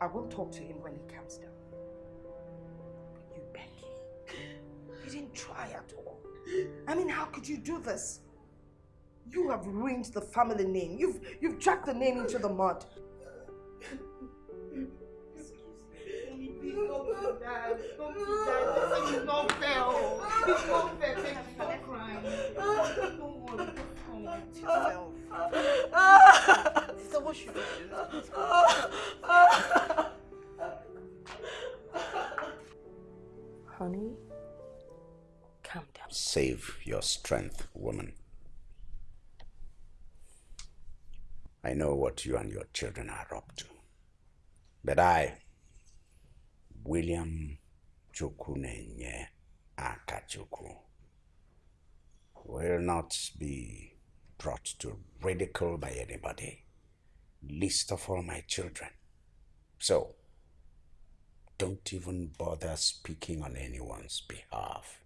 I will talk to him when he comes down. But you, Becky, you didn't try at all. I mean, how could you do this? You have ruined the family name. You've, you've dragged the name into the mud. Please don't do that. Don't do that. This is not fair. It's not fair. Becky, stop crying. Don't worry. Just calm yourself. So what should we do? Honey, calm down. Save your strength, woman. I know what you and your children are up to. But I, William Chukunenye Akachuku, will not be brought to ridicule by anybody, least of all my children. So, don't even bother speaking on anyone's behalf.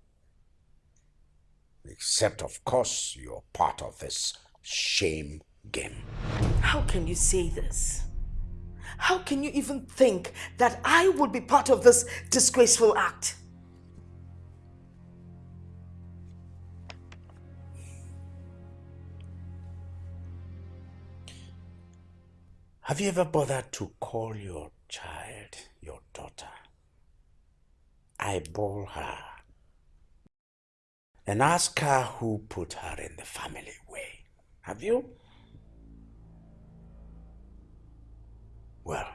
Except, of course, you're part of this shame game. How can you say this? How can you even think that I would be part of this disgraceful act? Have you ever bothered to call your child your daughter? I bore her and ask her who put her in the family way. Have you? Well,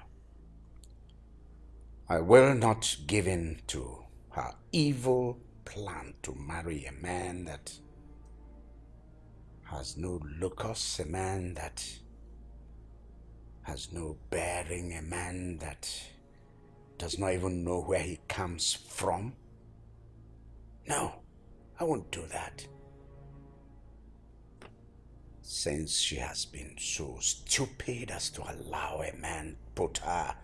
I will not give in to her evil plan to marry a man that has no locus, a man that has no bearing, a man that does not even know where he comes from. No, I won't do that. Since she has been so stupid as to allow a man put her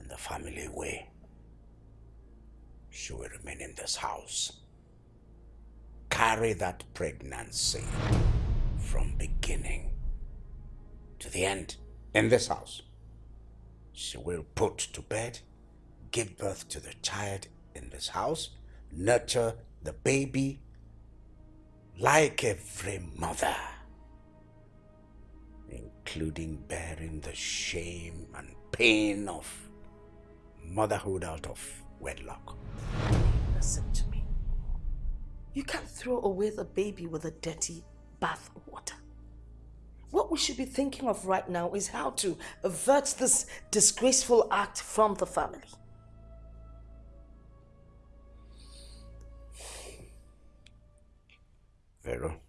in the family way, she will remain in this house. Carry that pregnancy from beginning to the end in this house. She will put to bed, give birth to the child in this house, nurture the baby like every mother, including bearing the shame and pain of motherhood out of wedlock. Listen to me. You can't throw away the baby with a dirty bath water. What we should be thinking of right now is how to avert this disgraceful act from the family. Vero,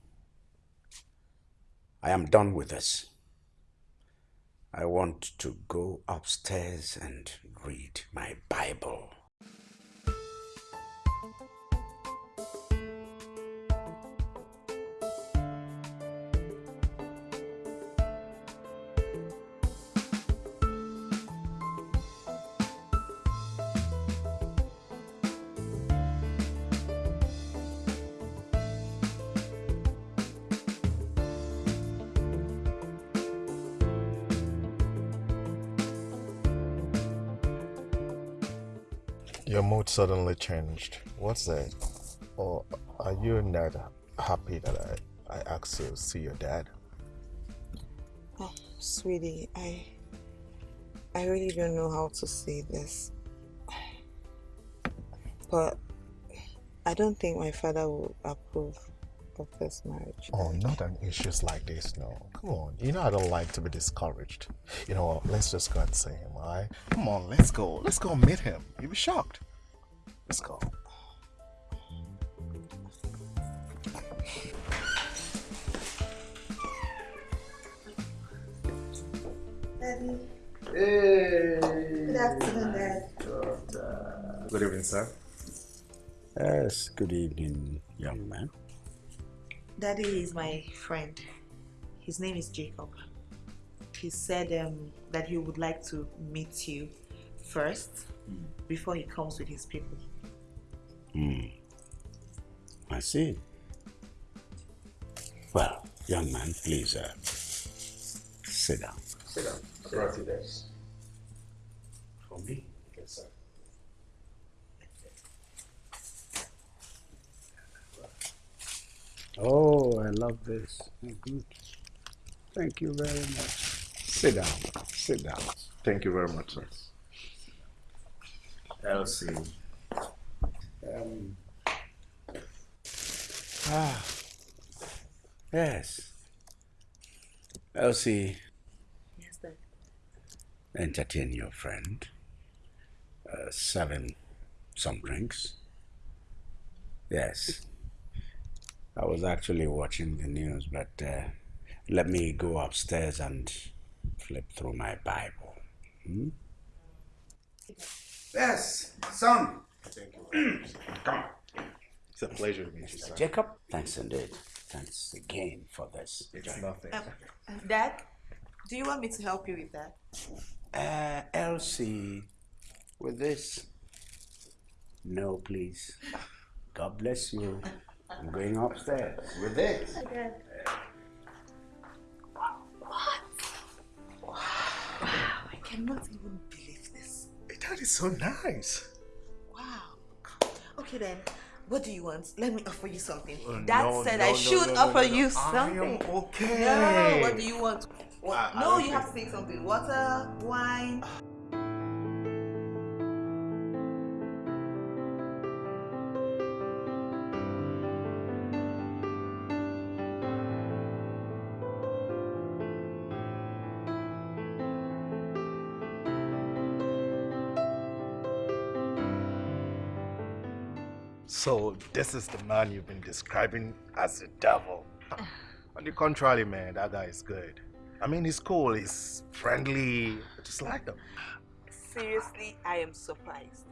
I am done with this. I want to go upstairs and read my Bible. Mood suddenly changed. What's that? Or are you not happy that I, I asked you to see your dad? Oh, sweetie, I I really don't know how to say this. But I don't think my father will approve of this marriage. Oh, not on issues like this, no. Come on. You know I don't like to be discouraged. You know what? Let's just go and see him, alright? Come on, let's go. Let's go meet him. You'll be shocked. Let's go. Daddy. Hey. Good afternoon, Dad. Good evening, sir. Yes, good evening, young man. Daddy is my friend. His name is Jacob. He said um, that he would like to meet you first before he comes with his people. Hmm. I see. Well, young man, please uh, sit down. Sit down. I brought you this. me. Yes, sir. Oh, I love this. Good. Thank you very much. Sit down. Sit down. Thank you very much, sir. Elsie. Um, ah, yes. Elsie, Yes, Dad. entertain your friend. Uh, serve him some drinks. Yes. I was actually watching the news, but uh, let me go upstairs and flip through my Bible. Hmm? Yes, son. Thank you. Come on. It's a pleasure to meet you, sir. Jacob, thanks indeed. Thanks again for this. It's nothing. Um, Dad, do you want me to help you with that? Uh, Elsie, with this. No, please. God bless you. I'm going upstairs with this. What? I cannot even believe this. That is so nice. Okay then, what do you want? Let me offer you something. Oh, Dad no, said no, I should no, offer you something. Okay. No, what do you want? What? I- no, you have to take something. Water, wine. So this is the man you've been describing as the devil. On the contrary, man, that guy is good. I mean, he's cool, he's friendly, I just like him. Seriously, I am surprised.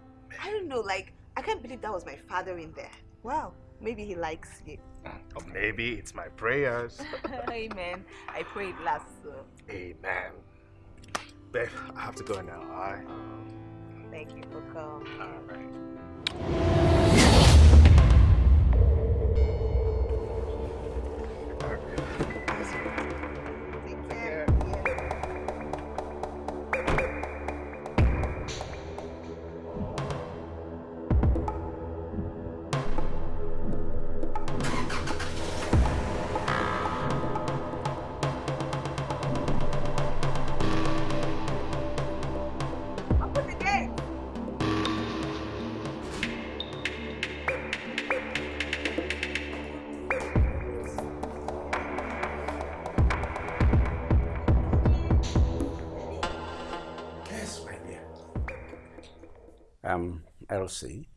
I don't know, like, I can't believe that was my father in there. Wow, maybe he likes you. Mm, or maybe it's my prayers. Amen. I pray it lasts. So. Amen. Babe, I have to go now, alright? Thank you for coming. Alright. Elsie,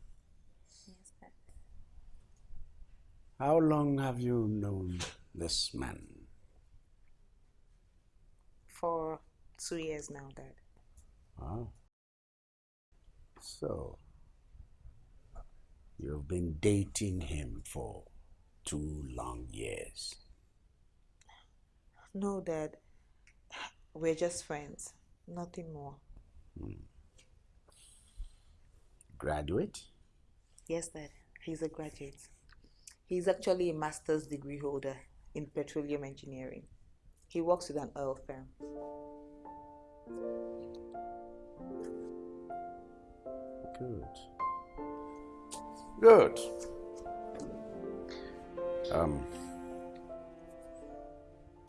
how long have you known this man? For two years now, Dad. Wow. So, you've been dating him for two long years. No, Dad. We're just friends. Nothing more. Hmm. Graduate? Yes, Dad. He's a graduate. He's actually a master's degree holder in petroleum engineering. He works with an oil firm. Good. Good. Um,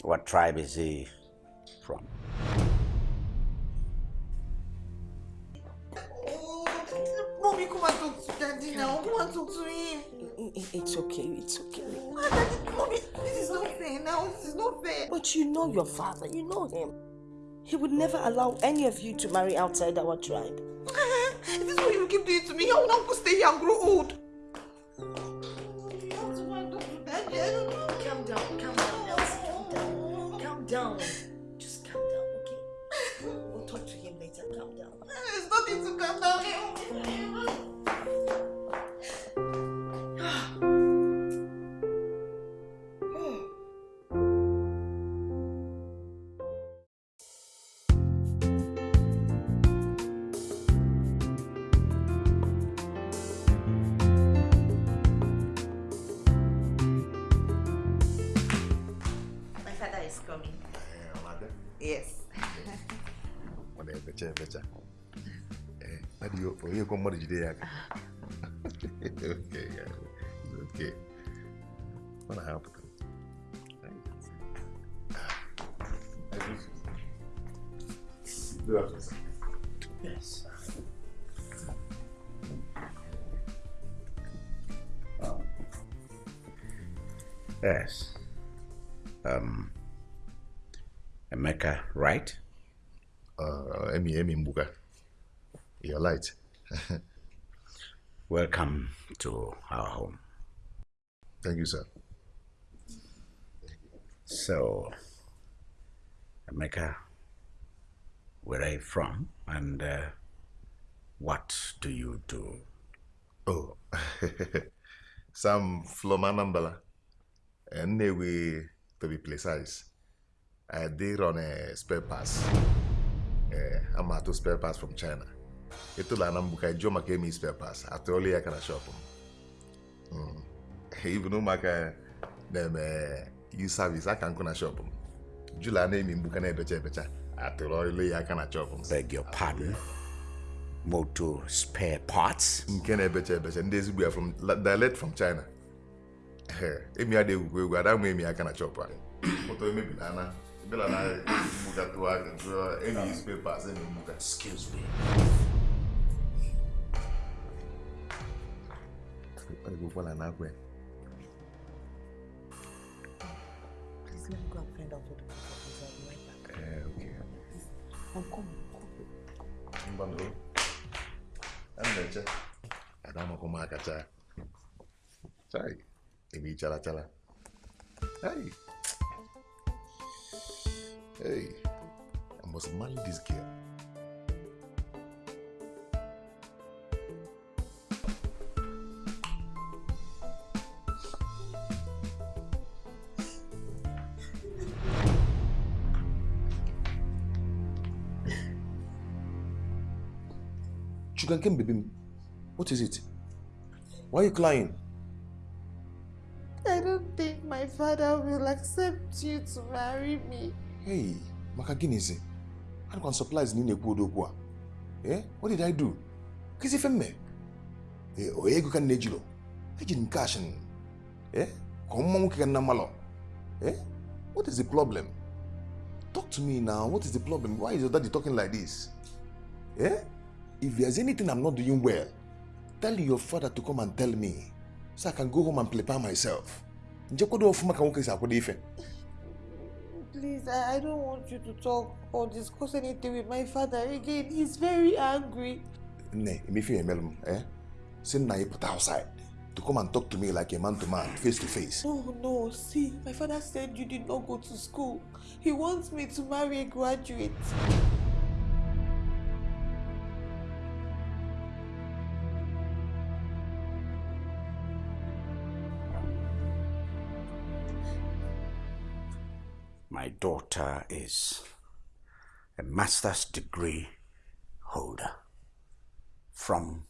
what tribe is he from? Daddy now. And talk to him. It's okay, it's okay. Ah, daddy, this is not fair now. This is not fair. But you know your father, you know him. He would never allow any of you to marry outside our tribe. If this is what you keep doing to me, I will not stay here and grow old. Right? Uh, Emi, Emi Mbuga. You're light. Welcome to our home. Thank you, sir. So, Emeka, where are you from and uh, what do you do? Oh, Flomanambala. And we to be precise. I did run a spare pass. Uh, I'm out to spare pass from China. Ito la nambuka jo maka emi spare pass. Atoli ya kana shop. Mm. Even umaka them uh, use service aka nko na shop. Jula na emi mbuka na ebecha ebecha. Atoli ya kana shop. Beg your pardon? Motor spare parts? nke na-ebecha ebecha ndị ezigbo ya from direct from china emi adị egwukwa egwu ada nwe emi aka na chọpụ a ụtọ emebila na ebela na mgbuka tụwa aka tụọ emi is papers emi mgbuka Excuse me. egwukwala na akwa ya Please let me go and find out what the fuck is. I'll be right back. Eh, okay. I'm coming. come. mbanụ ana na-eche ada amakwa m aka chaa chai emi chara chara hey hey i must marry this girl Sugar cane, baby. What is it? Why are you crying? I don't think my father will accept you to marry me. Hey, maka gịnị zi? Anụkwa m surprise na ị na-ekwu odokwu. Eh? What did I do? Kịsị ife? Eh, o ego ka nne jiro? Cash n. Eh? Ka nna mmalọ? Eh? What is the problem? Talk to me now. What is the problem? Why is your daddy talking like this? Eh? If there's anything I'm not doing well, tell your father to come and tell me so I can go home and prepare myself. Njekwado ọfụma ka nwoke ife. Please, I, I don't want you to talk or discuss anything with my father again. He's very angry. Nne, emefe emere m, eh? Nna ya pụta outside to come and talk to me like a man to man, face to face. No, no, see, my father said you did not go to school. He wants me to marry a graduate. My daughter is a master's degree holder from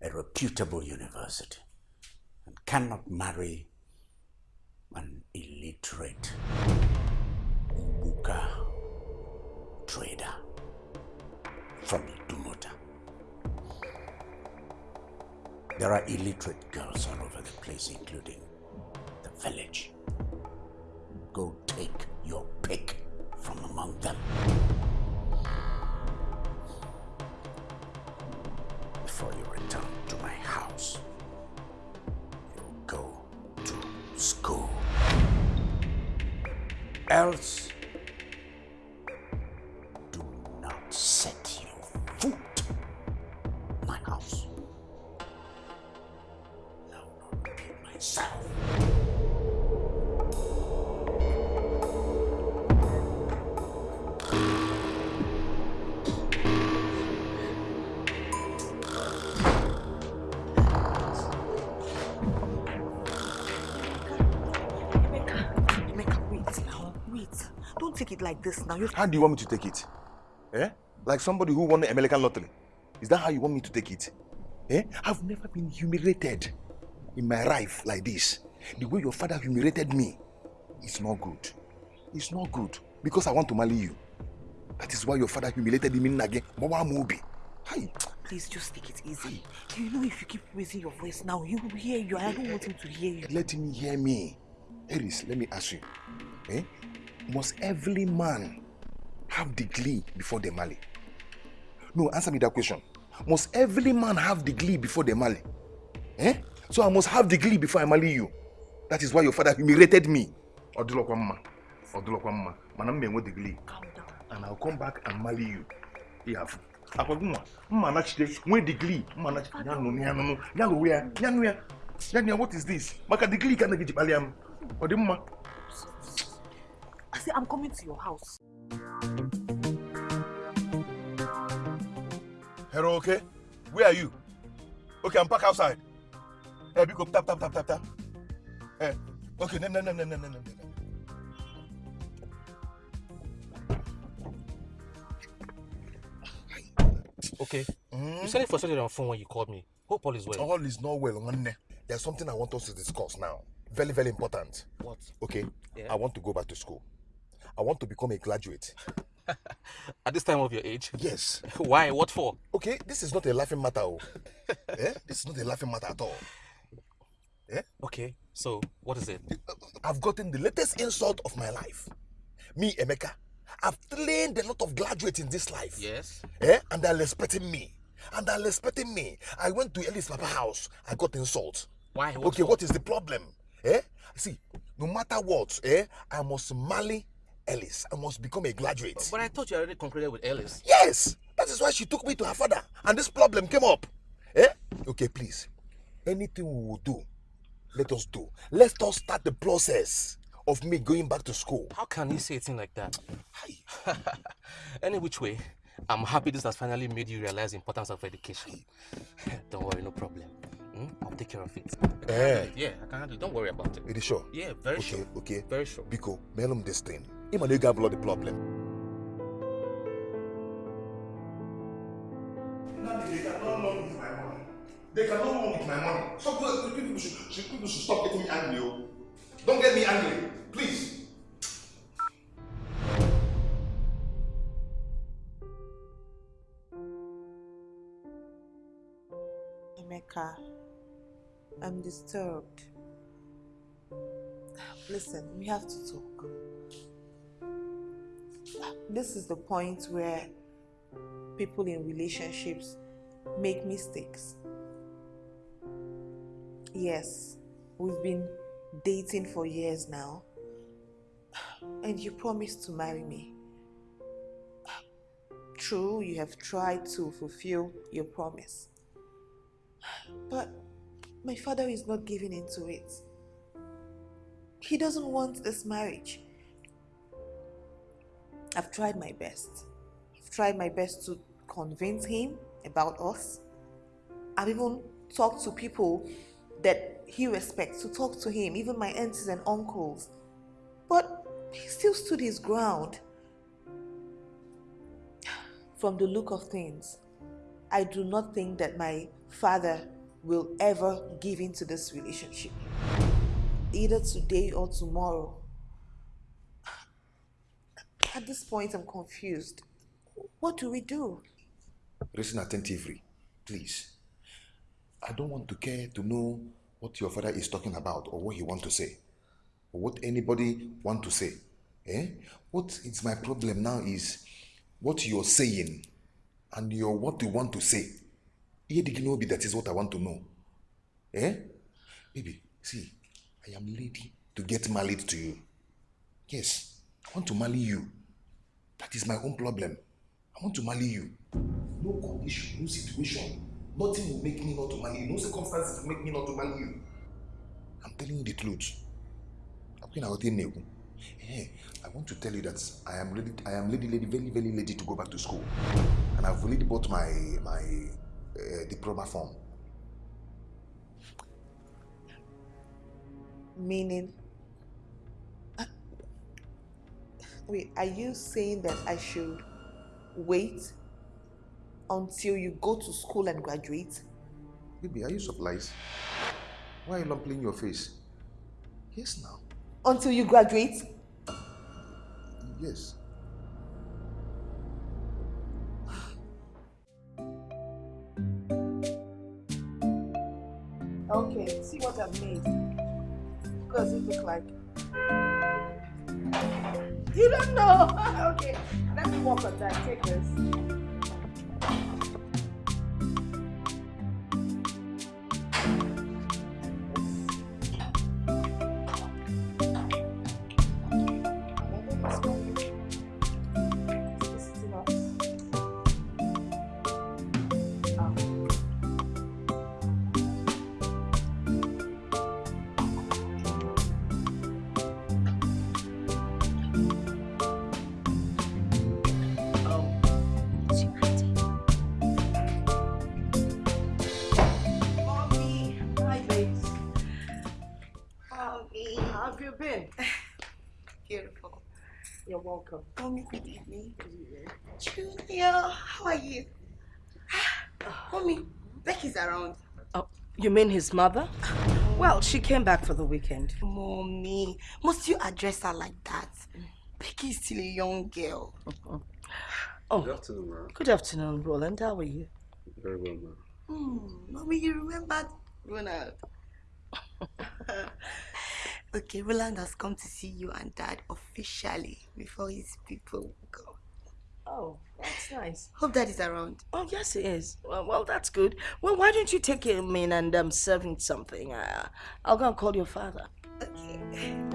a reputable university and cannot marry an illiterate Mbuka trader from Dumota. There are illiterate girls all over the place, including the village. Go take your pick from among them. Before you return to my house, you go to school. Else, this now. You How do you want me to take it? Eh? Like somebody who won the American lottery. Is that how you want me to take it? Eh? I've never been humiliated in my life like this. The way your father humiliated me, it's not good. It's not good because I want to marry you. That is why your father humiliated me again. Mama Mobi. Hi. Please just take it easy. You know if you keep raising your voice now, he will hear you. I don't want him to hear you. Let him hear me. Eris, let me ask you. Eh? Must every man have the glee before they marry? No, answer me that question. Must every man have the glee before they marry? Eh? So I must have the glee before I marry you. That is why your father humiliated me. Odulokwa mma. Odulokwa mma. Mana enwe the glee. And I'll come back and marry you. Ihafu. Akwagu nwa. Mma nachide. Nwe the glee. Mma nachide. Nyanu nyanu. Nyanu ya. Nyanu ya. Nyanu ya. What is this? Maka the glee ka na said, I'm coming to your house. Hello, okay? Where are you? Okay, I'm back outside. Eh, hey, Biko, tap, tap, tap, tap, tap. Hey, okay, no, no, no, no, no, no, no. Okay. Mm. You hmm? said it for something on phone when you called me. Hope all is well. All is not well, Nwanne. There's something I want us to discuss now. Very, very important. What? Okay. Yeah. I want to go back to school. I want to become a graduate. At this time of your age? Yes. Why? What for? Okay, this is not a laughing matter. Oh. eh? This is not a laughing matter at all. Okay. So, what is it? I've gotten the latest insult of my life. Me, Emeka, I've trained a lot of graduates in this life. Yes. Eh? And they're respecting me. And they're respecting me. I went to Ellis Papa house. I got insult. Why? What okay, for? what is the problem? Eh? See, no matter what, eh, I must marry Ellis. I must become a graduate. But I thought you already concluded with Ellis. Yes, that is why she took me to her father, and this problem came up. Eh? Okay, please. Anything we will do, let us do. Let us start the process of me going back to school. How can you say a thing like that? Hi. Any which way, I'm happy this has finally made you realize the importance of education. Don't worry, no problem. Hmm? I'll take care of it. Eh. Yeah, I can handle it. Don't worry about it. Are you sure? Yeah, very okay, sure. okay. Very sure. Biko, mail him this thing. Him and you got blood the problem. They cannot run with my money. They cannot run with my money. So people should, should, people should stop getting me angry. oh. Don't get me angry, please. Emeka, I'm disturbed. Listen, we have to talk. This is the point where people in relationships make mistakes. Yes, we've been dating for years now, and you promised to marry me. True, you have tried to fulfill your promise. But my father is not giving into it. He doesn't want this marriage. I've tried my best. I've tried my best to convince him about us. I've even talked to people that he respects to talk to him, even my aunts and uncles. But he still stood his ground. From the look of things, I do not think that my father will ever give into this relationship. Either today or tomorrow. At this point, I'm confused. What do we do? Listen attentively, please. I don't want to care to know what your father is talking about or what he want to say or what anybody want to say. Eh? What is my problem now is what you're saying and your what you want to say. Dị gị n'obi, That is what I want to know. Eh? Baby, see, I am ready to get married to you. Yes, I want to marry you. That is my own problem. I want to marry you. No condition, no situation. Nothing will make me not to marry you. No circumstances will make me not to marry you. I'm telling you the truth. Na-ekwu. Eh, I want to tell you that I am ready. I am ready, ready, very, very ready to go back to school, and I've already bought my my uh, diploma form. Meaning, wait, are you saying that I should wait until you go to school and graduate? Baby, are you surprised? Why are you lumping your face? Yes, now. Until you graduate? Yes. Okay, see what I've made. What does it look like? You don't know? okay, let me work on that. Take this. How are you? Mommy, Becky's around. Oh, you mean his mother? Well, she came back for the weekend. Mommy, must you address her like that? Becky's still a young girl. Oh, Good afternoon, ma'am. good afternoon, Roland. How are you? Very well, ma'am. Hmm, mommy, you remembered Ronald? okay, Roland has come to see you and Dad officially before his people go. Oh, that's nice. Hope Dad is around. Oh, yes, it is. Well, well, that's good. Well, why don't you take him in and um, serve him something? Uh, I'll go and call your father. Okay.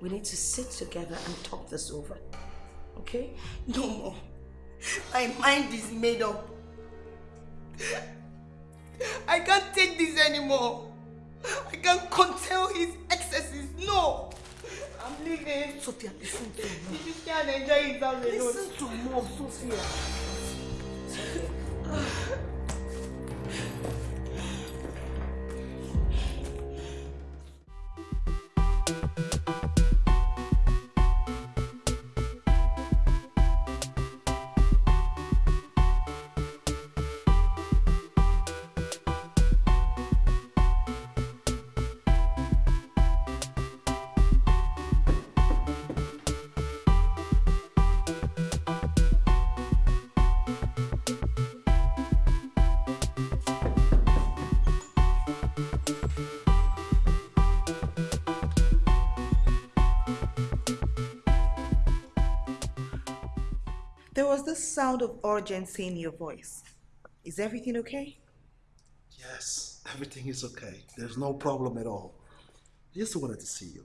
We need to sit together and talk this over. Okay? No more. My mind is made up. I can't take this anymore. I can't control his excesses. No. I'm leaving. Sophia, listen to me. Just can't enjoy himself alone. Listen to mom, Sophia. There this sound of urgency in your voice. Is everything okay? Yes, everything is okay. There's no problem at all. I just wanted to see you.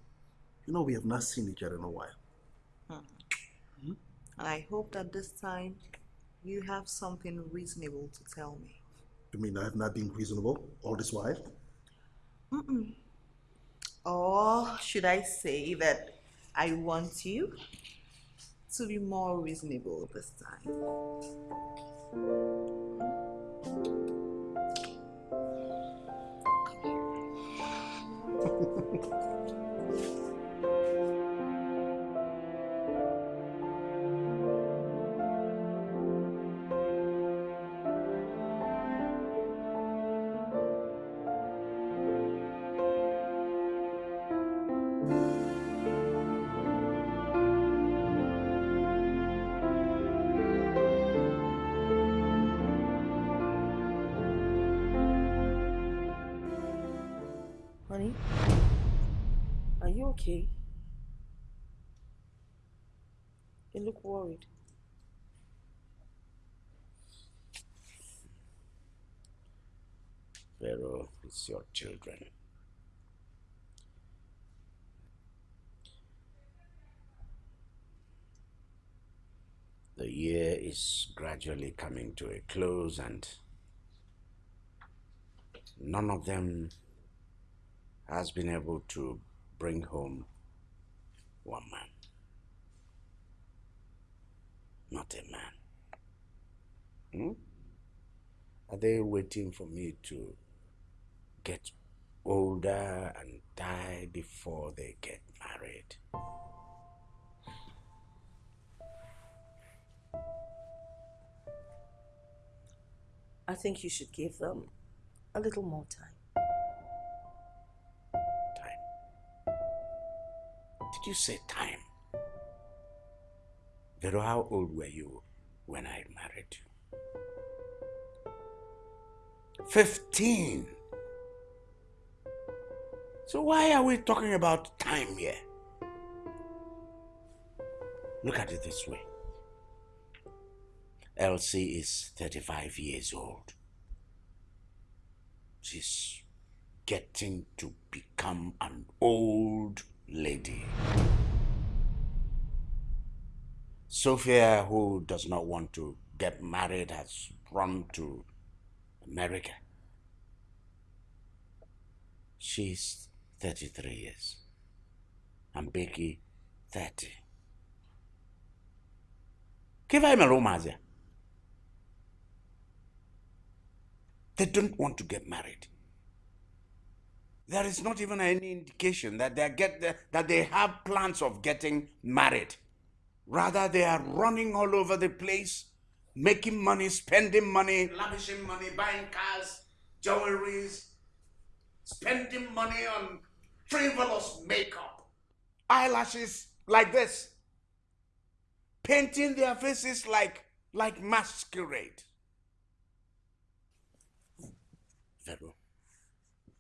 You know, we have not seen each other in a while. Hmm. And I hope that this time you have something reasonable to tell me. You mean I have not been reasonable all this while? Mm-mm. Or should I say that I want you to be more reasonable this time? Honey, your children. The year is gradually coming to a close and none of them has been able to bring home one man. Not a man. Hmm? Are they waiting for me to get older and die before they get married? I think you should give them a little more time. Time? Did you say time? Vero, how old were you when I married you? Fifteen. So why are we talking about time here? Look at it this way. Elsie is 35 years old. She's getting to become an old lady. Sophia, who does not want to get married, has run to America. She's 33 years. I'm Becky, 30. Give him a romazia. They don't want to get married. There is not even any indication that they get that they have plans of getting married. Rather, they are running all over the place, making money, spending money, lavishing money, buying cars, jewelries, spending money on frivolous makeup, eyelashes like this, painting their faces like like masquerade. Vero.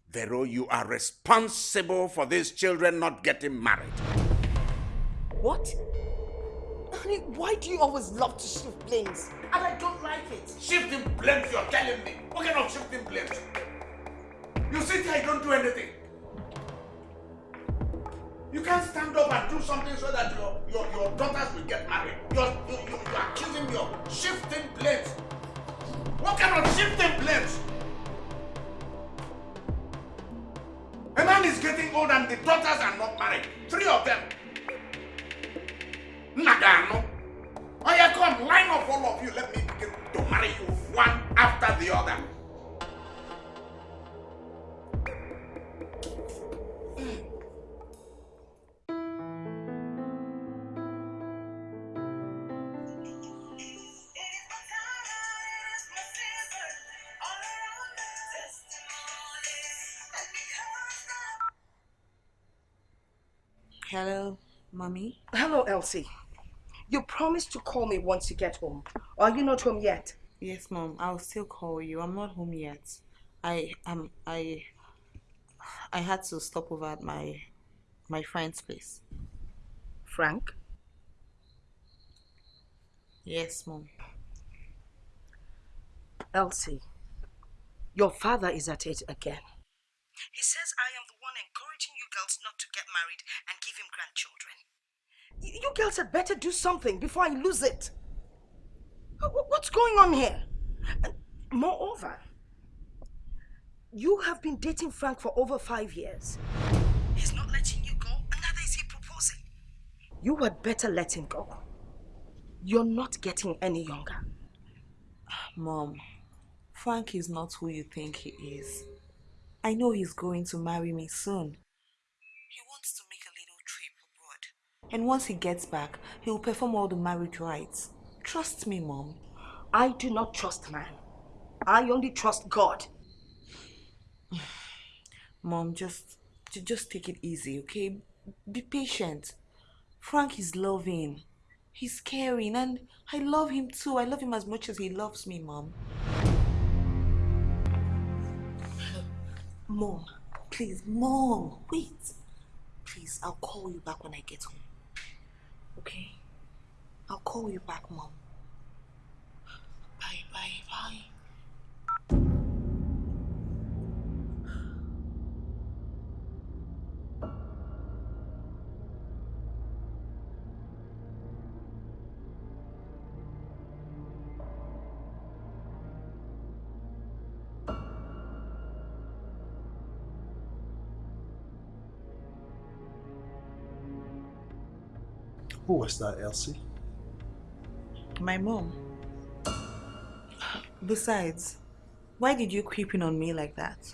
Vero, you are responsible for these children not getting married. What? Honey, why do you always love to shift blames? And I don't like it. Shifting blames, you're telling me. What kind of shifting blames? You sit here, you don't do anything. You can't stand up and do something so that your, your, your daughters will get married. You're, you, you, you're accusing me of shifting blames. What kind of shifting blames? A man is getting old and the daughters are not married. Three of them. Nagano. Oh yeah, come, line up all of you. Let me begin to marry you one after the other. Hello, mommy. Hello, Elsie. You promised to call me once you get home. Are you not home yet? Yes, mom. I'll still call you. I'm not home yet. I um I I had to stop over at my my friend's place. Frank? Yes, mom. Elsie, your father is at it again. He says I am the one encouraging you girls not to get married and give him grandchildren. You girls had better do something before I lose it. Wh- wh- What's going on here? And moreover, you have been dating Frank for over five years. He's not letting you go, and neither is he proposing. You had better let him go. You're not getting any younger. Mom, Frank is not who you think he is. I know he's going to marry me soon. He wants to make a little trip abroad. And once he gets back, he will perform all the marriage rites. Trust me, Mom. I do not trust man. I only trust God. Mom, just just take it easy, okay? Be patient. Frank is loving. He's caring and I love him too. I love him as much as he loves me, Mom. Mom, please, Mom, wait. Please, I'll call you back when I get home. Okay? I'll call you back, Mom. Bye, bye, bye. Who was that, Elsie? My mom. Besides, why did you creep in on me like that?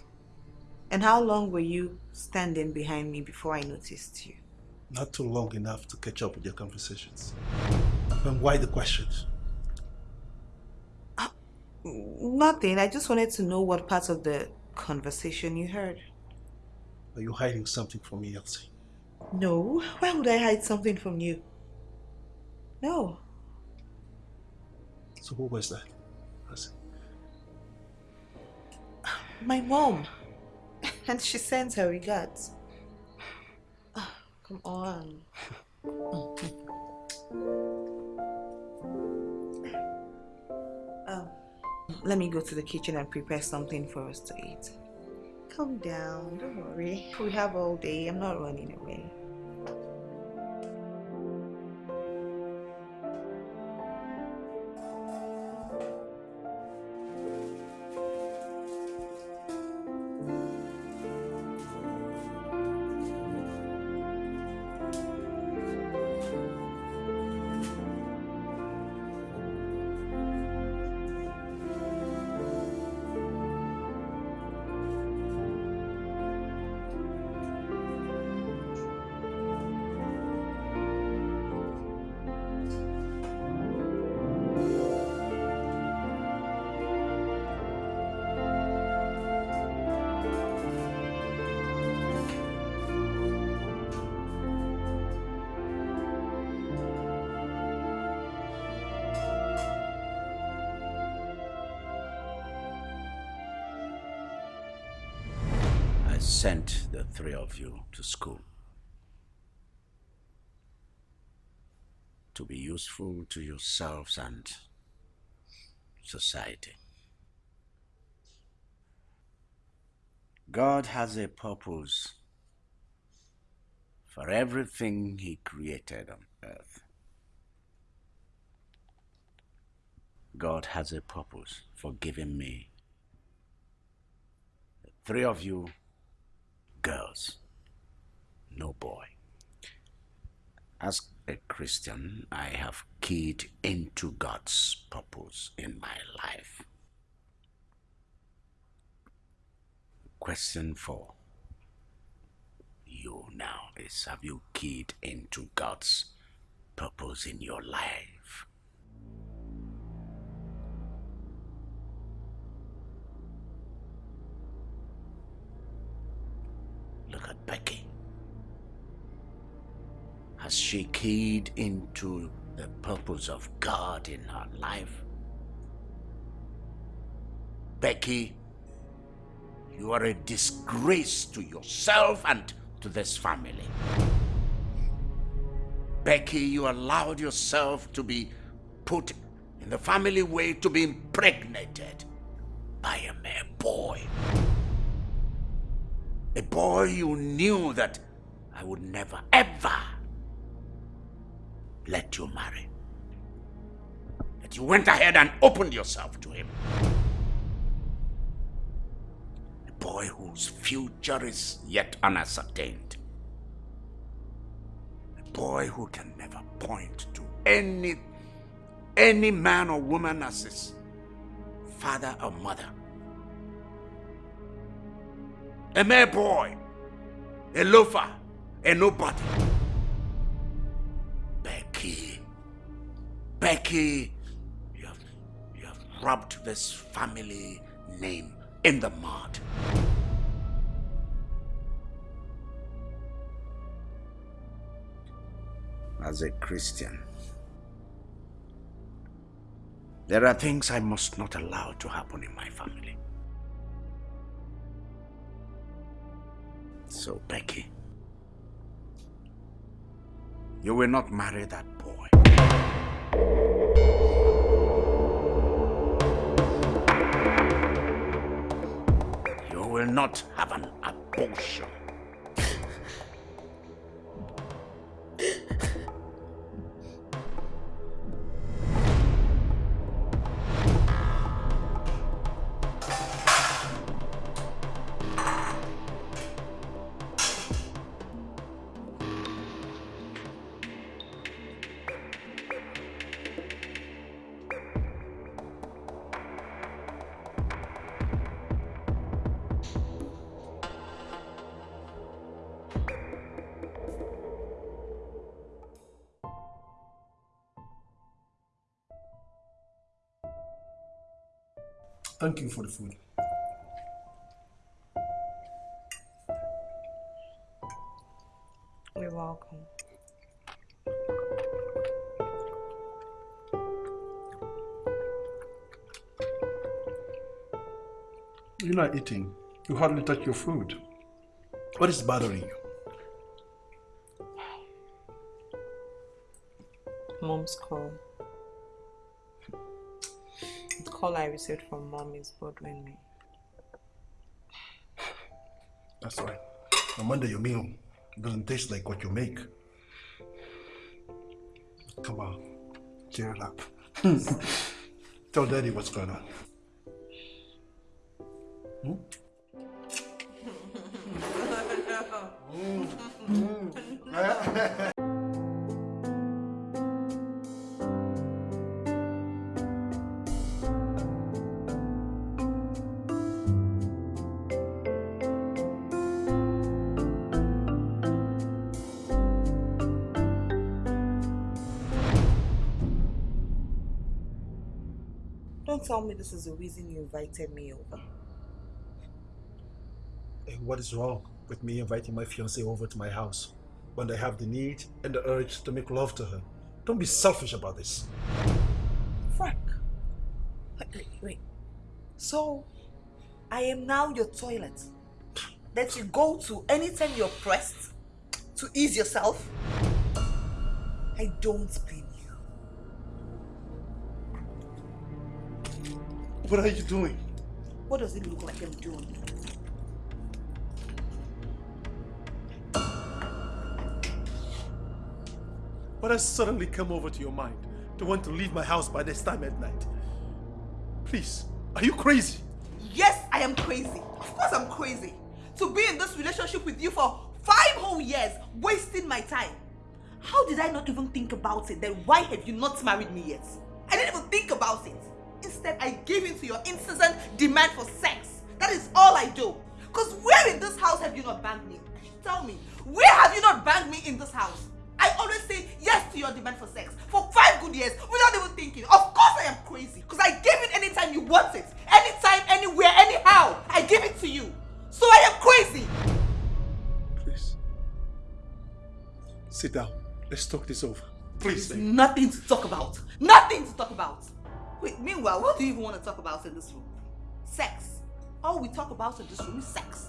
And how long were you standing behind me before I noticed you? Not too long enough to catch up with your conversations. And why the questions? Uh, nothing. I just wanted to know what parts of the conversation you heard. Are you hiding something from me, Elsie? No. Why would I hide something from you? No. So who was that? My mom. And she sends her regards. Ah, come on. Um, let me go to the kitchen and prepare something for us to eat. Calm down, don't worry. We have all day. I'm not running away. Three of you to school to be useful to yourselves and society. God has a purpose for everything He created on earth. God has a purpose for giving me three of you girls, no boy. As a Christian, I have keyed into God's purpose in my life. Question for you now is Have you keyed into God's purpose in your life? Becky. Has she keyed into the purpose of God in her life? Becky, you are a disgrace to yourself and to this family. Becky, you allowed yourself to be put in the family way to be impregnated by a mere boy. A boy you knew that I would never, ever let you marry. That you went ahead and opened yourself to him. A boy whose future is yet unascertained. A boy who can never point to any, any man or woman as his father or mother. A mere boy, a loafer, a nobody. Becky, Becky, you have, you have rubbed this family name in the mud. As a Christian, there are things I must not allow to happen in my family. So, Becky, you will not marry that boy. You will not have an abortion. Thank you for the food. You're welcome. You're not eating. You hardly touch your food. What is bothering you? Mom's call. Call I received from mom is bothering me. That's right. Wonder your meal doesn't taste like what you make. Come on, cheer up. Tell daddy what's going on. Hmm? This is the reason you invited me over. Hey, what is wrong with me inviting my fiancée over to my house when I have the need and the urge to make love to her? Don't be selfish about this. Frank. Wait, wait, wait. So, I am now your toilet that you go to anytime you're pressed to ease yourself? I don't blame What are you doing? What does it look like I'm doing? What has suddenly come over to your mind to want to leave my house by this time at night? Please, are you crazy? Yes, I am crazy. Of course I'm crazy. To be in this relationship with you for five whole years, wasting my time. How did I not even think about it? Then why have you not married me yet? I didn't even think about it. Instead, I gave in to your incessant demand for sex. That is all I do. Because where in this house have you not banged me? Tell me, where have you not banged me in this house? I always say yes to your demand for sex for five good years without even thinking. Of course I am crazy because I give it anytime you want it. Anytime, anywhere, anyhow. I give it to you. So I am crazy. Please. Sit down. Let's talk this over. Please. There's nothing to talk about. Nothing to talk about. Wait, meanwhile, what do you even want to talk about in this room? Sex. All we talk about in this room is sex.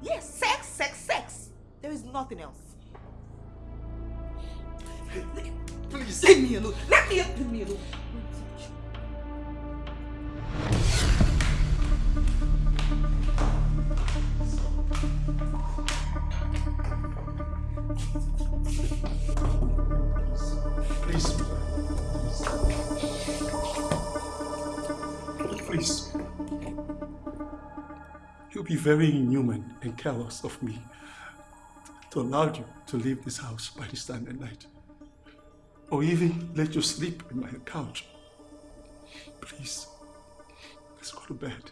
Yes, sex, sex, sex. There is nothing else. Please. Leave me alone. Let me leave me alone. Please. Please. You'll be very inhuman and careless of me to allow you to leave this house by this time at night. Or even let you sleep in my couch. Please. Let's go to bed.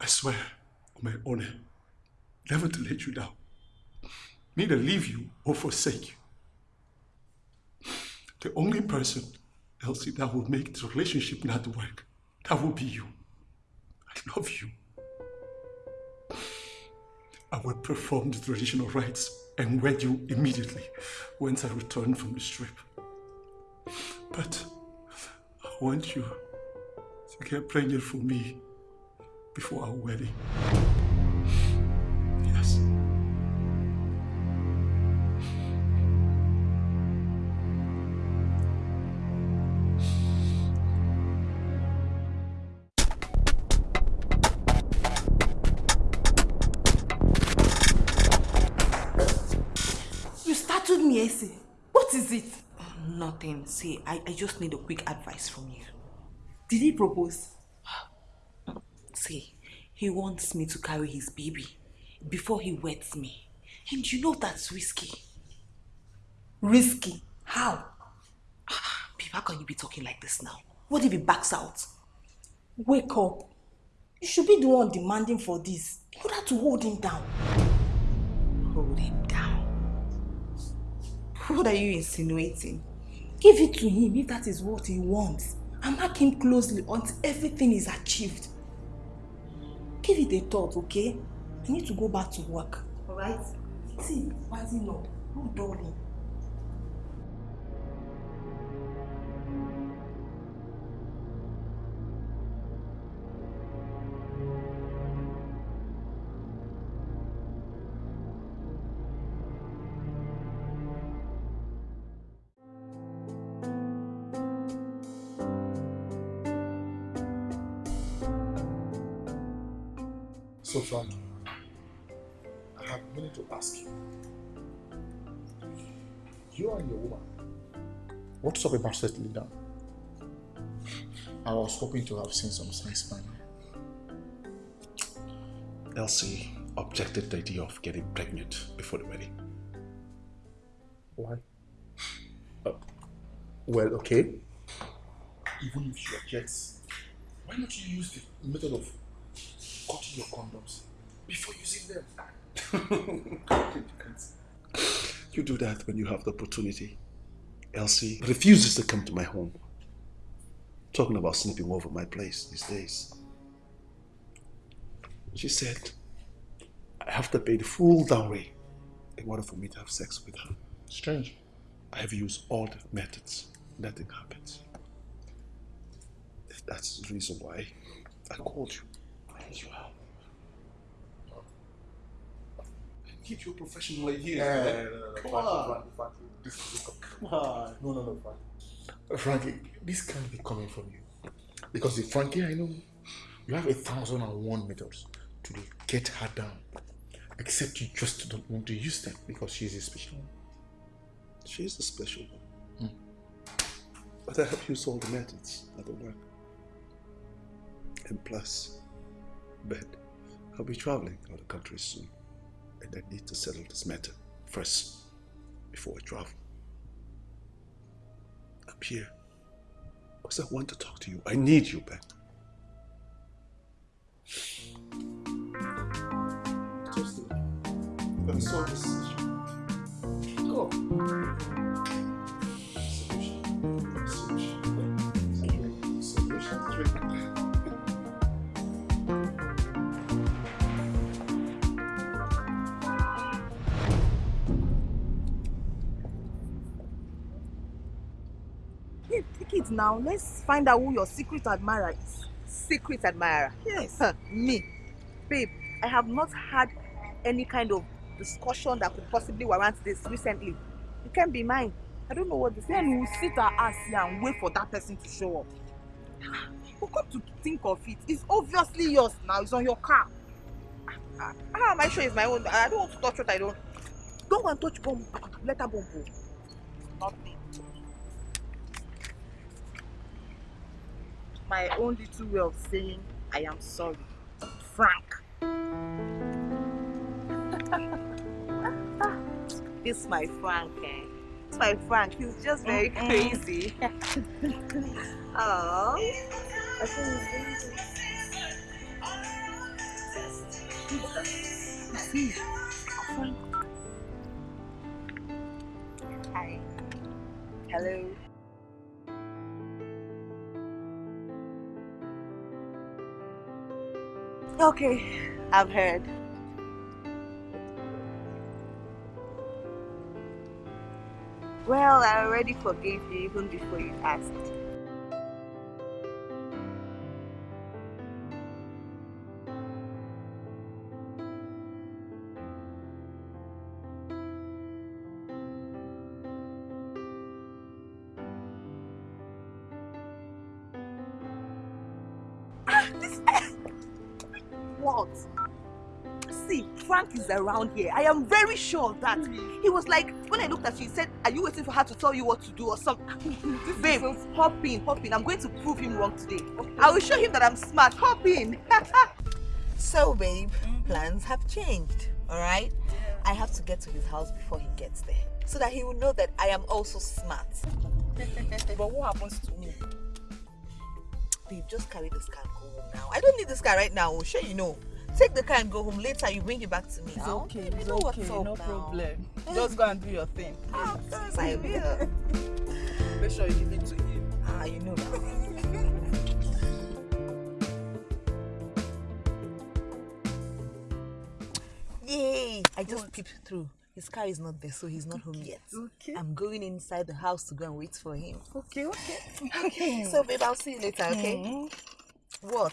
I swear on my honor never to let you down, neither leave you or forsake you. The only person, Elsie, that will make this relationship not work, that will be you. I love you. I will perform the traditional rites and wed you immediately once I return from the trip. But I want you to get pregnant for me before our wedding. Nothing. See, I, I just need a quick advice from you. Did he propose? See, he wants me to carry his baby before he weds me. And you know that's risky. Risky? How? Ah, Babe, how can you be talking like this now? What if he backs out? Wake up. You should be the one demanding for this. You have to hold him down. Hold him down. What are you insinuating? Give it to him if that is what he wants. And mark him closely until everything is achieved. Give it a thought, okay? I need to go back to work. Alright? See, rising up. No darling. What's up about settling down? I was hoping to have seen some signs by now. Elsie objected the idea of getting pregnant before the wedding. Why? Uh, well, okay. Even if she objects, why not you use the method of cutting your condoms before using them? You do that when you have the opportunity. Elsie refuses to come to my home. Talking about sleeping over my place these days. She said, I have to pay the full dowry in order for me to have sex with her. Strange. I have used all the methods. Nothing happens. That's the reason why I called you. As well. Keep your professional ideas. Yeah, man. no, no, no, Come on. Frankie, Frankie, this Come on. Ah, no, no, no, Frankie. Frankie, this can't be coming from you. Because the Frankie I know, you have a thousand and one methods to get her down. Except you just don't want to use them because she's a special one. She's a special one. Hmm. But I have used all the methods that don't work. And plus, Ben, I'll be traveling out of the country soon. And I need to settle this matter first before I travel. I'm here because I want to talk to you. I need you, Ben. Just solve this issue. Go. Now. Let's find out who your secret admirer is. Secret admirer. Yes. Huh, me. Babe, I have not had any kind of discussion that could possibly warrant this recently. It can't be mine. I don't know what this Then we'll sit our ass here and wait for that person to show up. But come to think of it, it's obviously yours now. It's on your car. How am I sure it's my own? I don't want to touch what I don't. Don't go and touch bomb. Letter bomb. oh. My own little way of saying I am sorry. Frank. It's my Frank. Eh? It's my Frank. He's just very Mm-mm. crazy. Oh. I think he's very See, Frank. Hi. Hello. Okay, I've heard. Well, I already forgave you even before you asked. Is around here. I am very sure of that. Mm. He was like, when I looked at you, he said, Are you waiting for her to tell you what to do or something? Babe, hop in, hop in. I'm going to prove him wrong today. I will show him that I'm smart. Hop in. So, babe, plans have changed, all right? I have to get to his house before he gets there so that he will know that I am also smart. but what happens to me? Babe, just carry this car and go home now. I don't need this car right now, oh, sure you know. Take the car and go home. Later, you bring it back to me. It's now. okay, You it's know okay, no now. problem. Just go and do your thing. Ah, I will. Make sure you give it to him. Ah, you know that. Yay! I just peeped through. His car is not there, so he's not home yet. Okay. I'm going inside the house to go and wait for him. Okay, okay. Okay. So, babe, I'll see you later, okay? Mhm. What?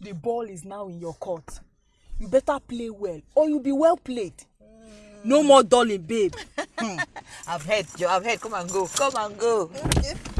The ball is now in your court. You better play well, or you'll be well played. No more darling, babe. I've heard, Joe. I've heard. Come and go. Come and go. I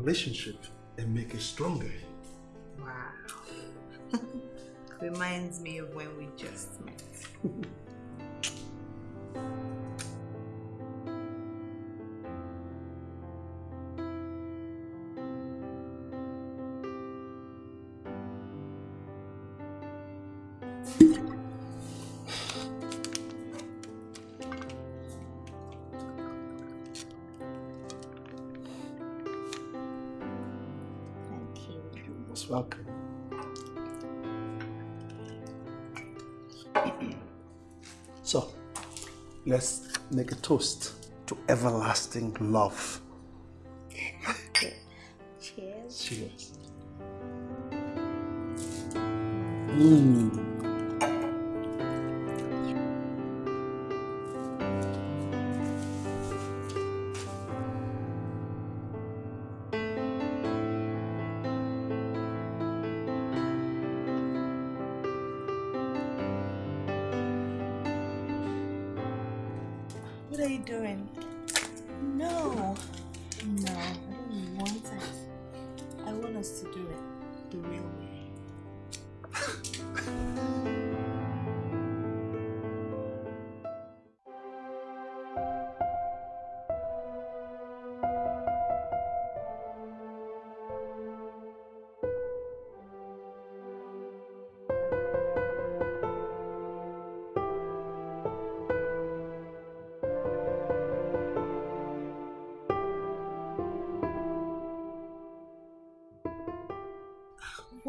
relationship and make it stronger. Wow. Reminds me of when we just met. toast to everlasting love.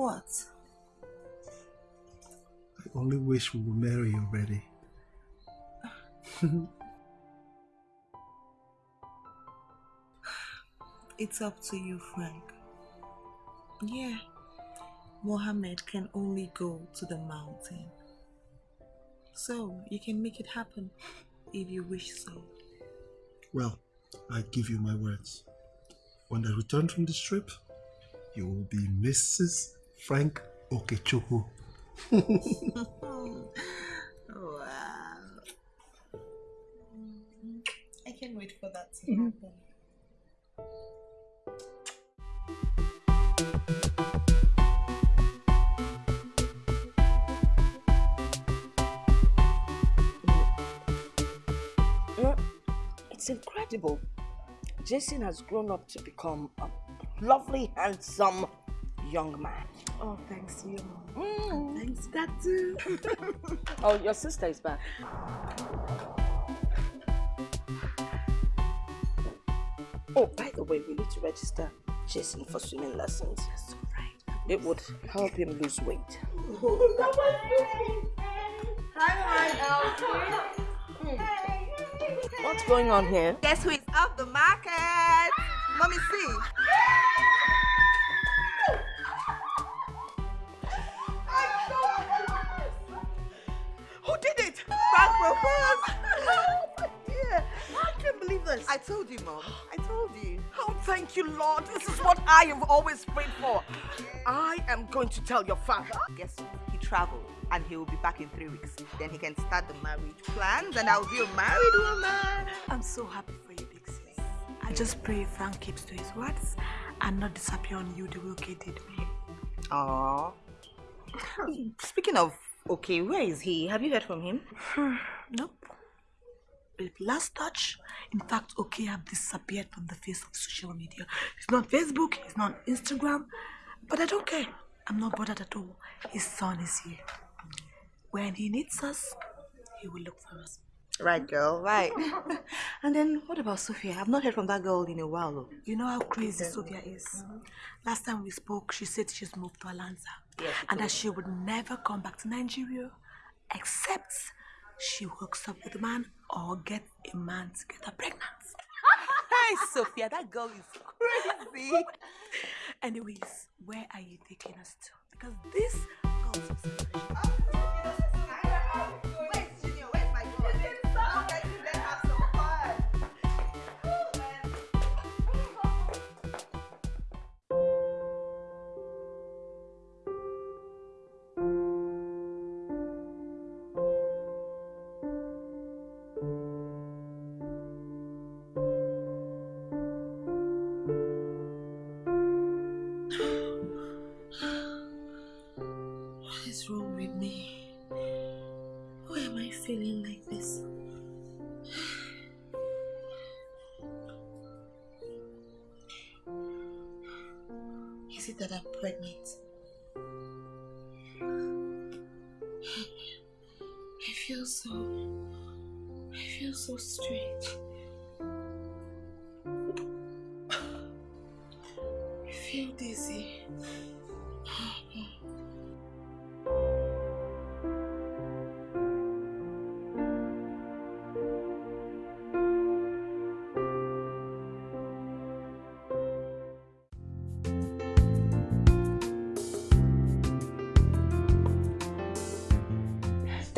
What? I only wish we were married already. It's up to you, Frank. Yeah, Mohammed can only go to the mountain. So, you can make it happen if you wish so. Well, I give you my words. When I return from this trip, you will be Mrs. Frank Okechukwu. Oh, wow. I can't wait for that to mm-hmm. happen. You know, it's incredible. Jason has grown up to become a lovely, handsome young man. Oh, thanks you. Mm. Thanks, that too. oh, your sister is back. Oh, by the way, we need to register Jason for swimming lessons. That's right. It would help him lose weight. What's going on here? Guess who is off the market? Mommy, see. Thank you, Lord. This is what I have always prayed for. I am going to tell your father. Guess what? He traveled and he will be back in three weeks. Then he can start the marriage plans and I'll be a married woman. I'm so happy for you, big sis. I just pray Frank keeps to his words and not disappear on you the way Oke did me. Aww. Speaking of Oke, where is he? Have you heard from him? nope. With last touch, in fact, Oke have disappeared from the face of social media. He's not Facebook, he's not Instagram, but I don't care. I'm not bothered at all. His son is here. When he needs us, he will look for us. Right, girl, right. and then what about Sophia? I've not heard from that girl in a while. Though. You know how crazy Sophia is. Last time we spoke, she said she's moved to Alanza Yes, and that she would never come back to Nigeria except she hooks up with a man or get a man to get her pregnant. Hey, Sophia, that girl is crazy. Anyways, where are you taking us to? Because this for What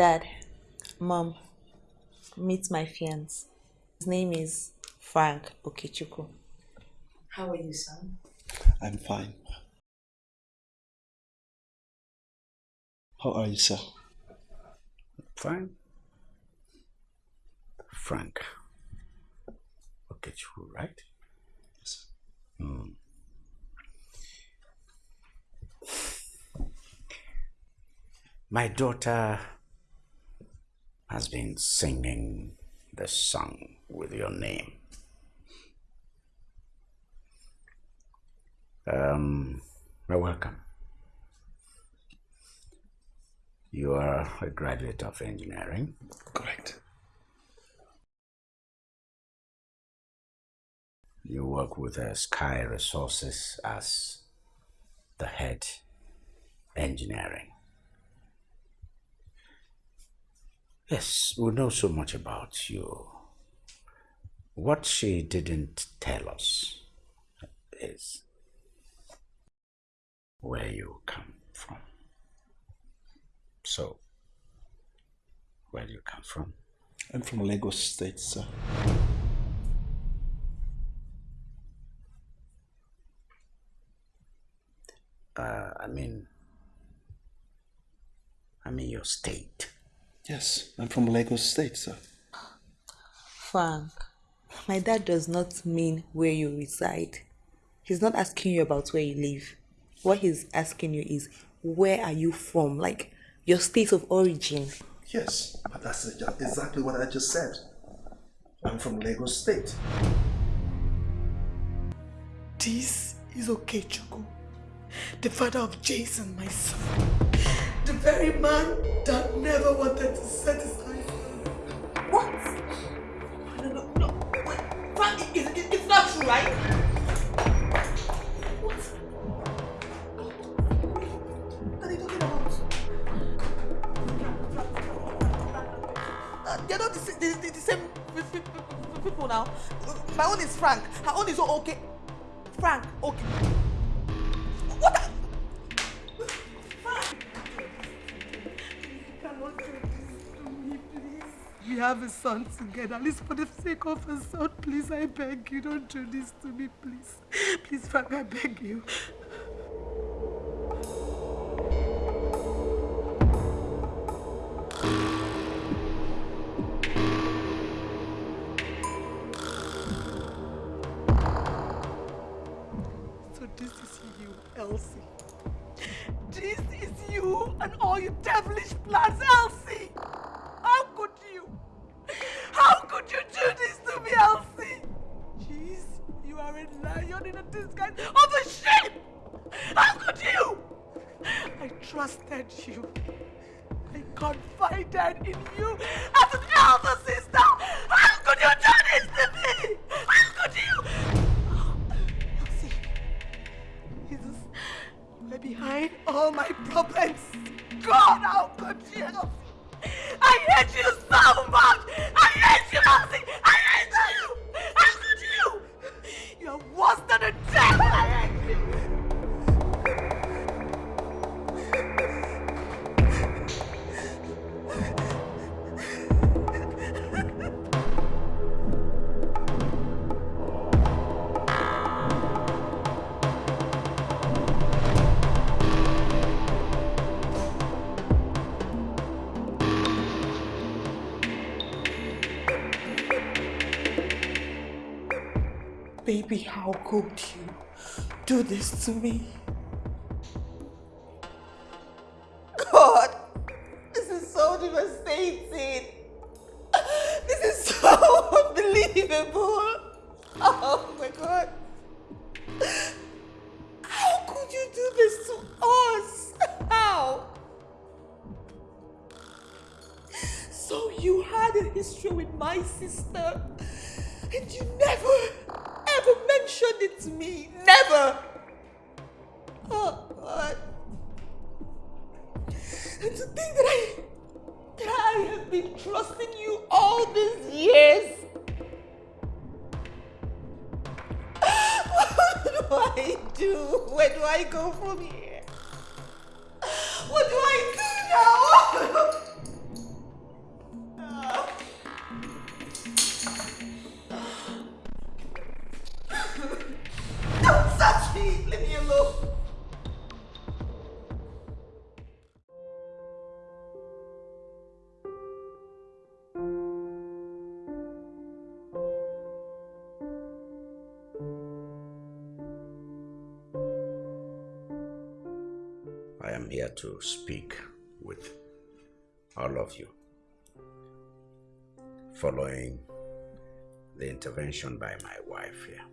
Dad, Mom, meet my fiance. His name is Frank Okechukwu. How are you, son? I'm fine. How are you, sir? Fine. Frank. Okechukwu, right? Yes. Hmm. My daughter has been singing the song with your name. Um, well, welcome. You are a graduate of engineering. Correct. You work with uh, Sky Resources as the head engineering. Yes, we know so much about you. What she didn't tell us is where you come from. So, where do you come from? I'm from Lagos State, sir. Uh, I mean, I mean your state. Yes, I'm from Lagos State, sir. Frank, my dad does not mean where you reside. He's not asking you about where you live. What he's asking you is, where are you from? Like, your state of origin. Yes, but that's exactly what I just said. I'm from Lagos State. This is Oke, Okechukwu, the father of Jason, my son. The very man that never wanted to satisfy you. What? No, no, no. Wait, Frank, it, it, it- it's not true, right? What? Are? Uh, they're not the, same pe- pe- pe- people now. My own is Frank. Her own is Oke. Frank, Oke. What? the- we have a son together. At least for the sake of a son, please, I beg you, don't do this to me, please. Please, Frank, I beg you. So this is you, Elsie. This is you and all your devilish plans, Elsie. How could you do this to me, Elsie? Jeez, you are a lion in a disguise of a sheep. How could you? I trusted you. I confided in you as an elder sister. How could you do this to me? How could you? Elsie, Jesus, you are behind all my problems. God, how could you? I hate you so much. I hate you, Elsie. I hate how could you do this to me? To speak with all of you following the intervention by my wife here.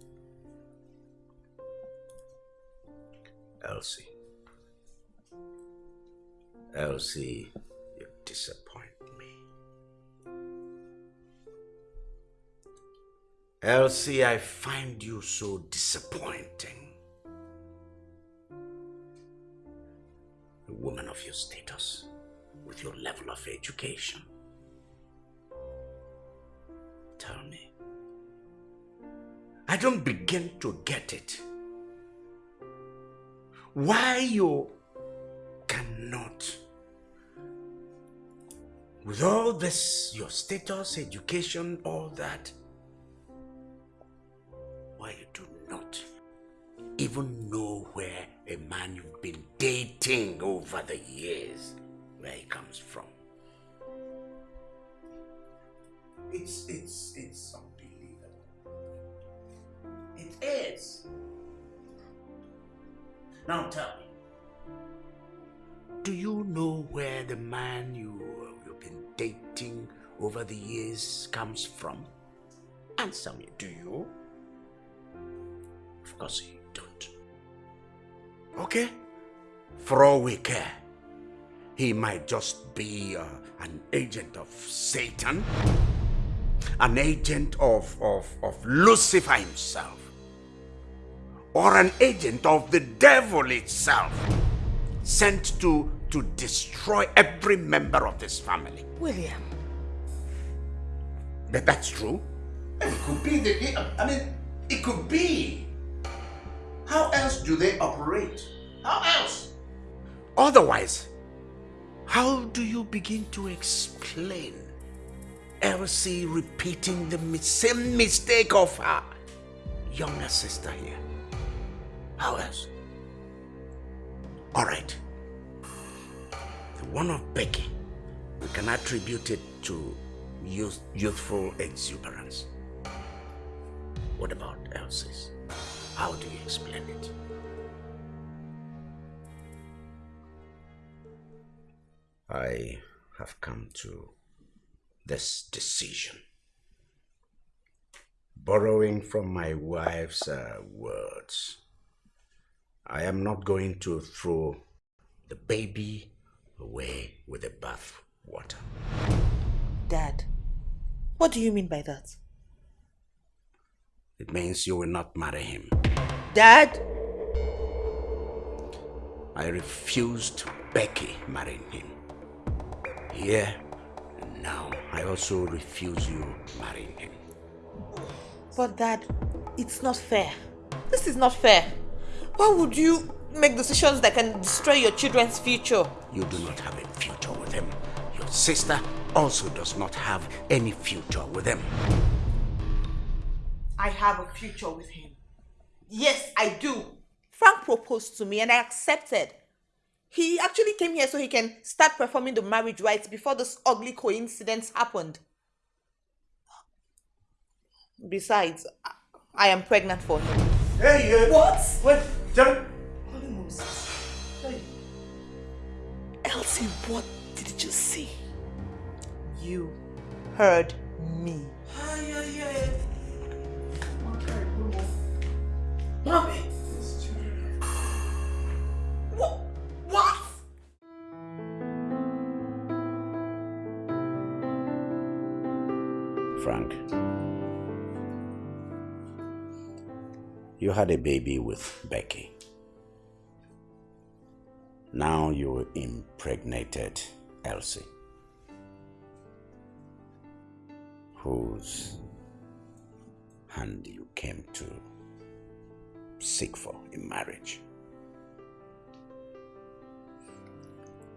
Elsie. Elsie, you disappoint me. Elsie, I find you so disappointing. Of education. Tell me. I don't begin to get it why you cannot with all this your status education all that why you do not even know where a man you've been dating over the years where he comes from it's it's it's unbelievable it is now tell me, do you know where the man you, you've been dating over the years comes from? Answer me, do you? Of course you don't. Okay? For all we care, he might just be uh, an agent of Satan, an agent of, of, of Lucifer himself or an agent of the devil itself sent to to destroy every member of this family. William. But that's true. It could be the I mean it could be. How else do they operate? How else? Otherwise, how do you begin to explain Elsie repeating the same mistake of her younger sister here. How else? All right. The one of Becky, we can attribute it to youth, youthful exuberance. What about Elsie's? How do you explain it? I have come to this decision. Borrowing from my wife's uh, words, I am not going to throw the baby away with the bath water. Dad, what do you mean by that? It means you will not marry him. Dad? I refused Becky marrying him. Here now, I also refuse you marrying him. But Dad, it's not fair. This is not fair. Why would you make decisions that can destroy your children's future? You do not have a future with him. Your sister also does not have any future with him. I have a future with him. Yes, I do. Frank proposed to me and I accepted. He actually came here so he can start performing the marriage rites before this ugly coincidence happened. Besides, I am pregnant for him. Hey, uh, What? Wait, tell Holy Moses. Elsie, what did you see? You heard me. Ay, ay, ay. Mommy. You had a baby with Becky. Now you impregnated Elsie, whose hand you came to seek for in marriage.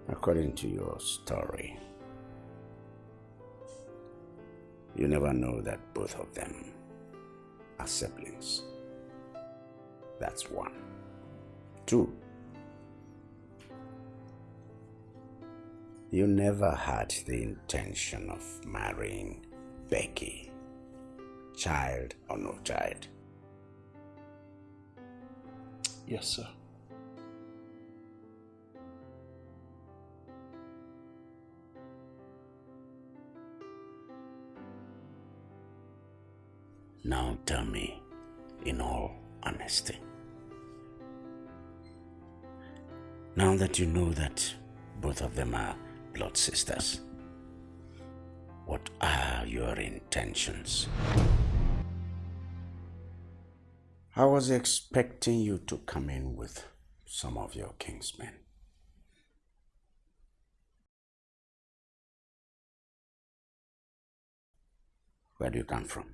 According to your story, you never know that both of them are siblings. That's one. Two, you never had the intention of marrying Becky, child or no child. Yes, sir. Now tell me, in all honesty, now that you know that both of them are blood sisters, what are your intentions? I was expecting you to come in with some of your kingsmen. Where do you come from?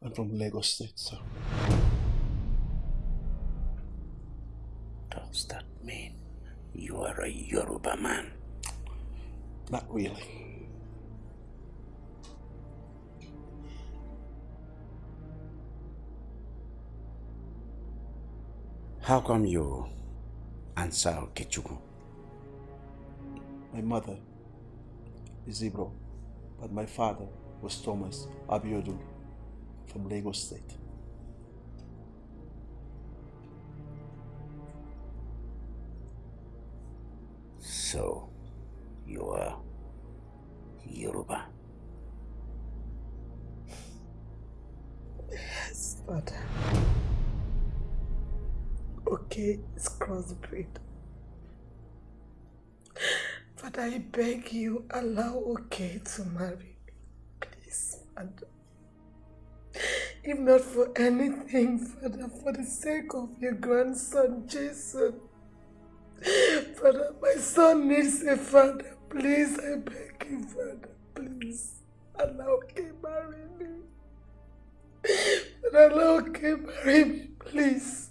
I'm from Lagos State, sir. Does that mean you are a Yoruba man? Not really. How come you answer Okechukwu? My mother is Igbo, but my father was Thomas Abiodun from Lagos State. So, you are Yoruba. Yes, Father. Okay, it's crossbreed. But I beg you, allow Oke to marry me. Please, Father. If not for anything, Father, for the sake of your grandson, Jason. Father, my son needs a father. Please, I beg you, Father, please. Allow him marry me. Father, allow him marry me, please.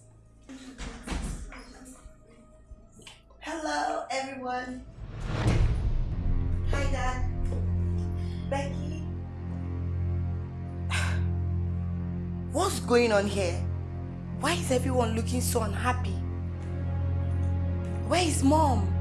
Hello, everyone. Hi, Dad. Becky. What's going on here? Why is everyone looking so unhappy? Where is mom?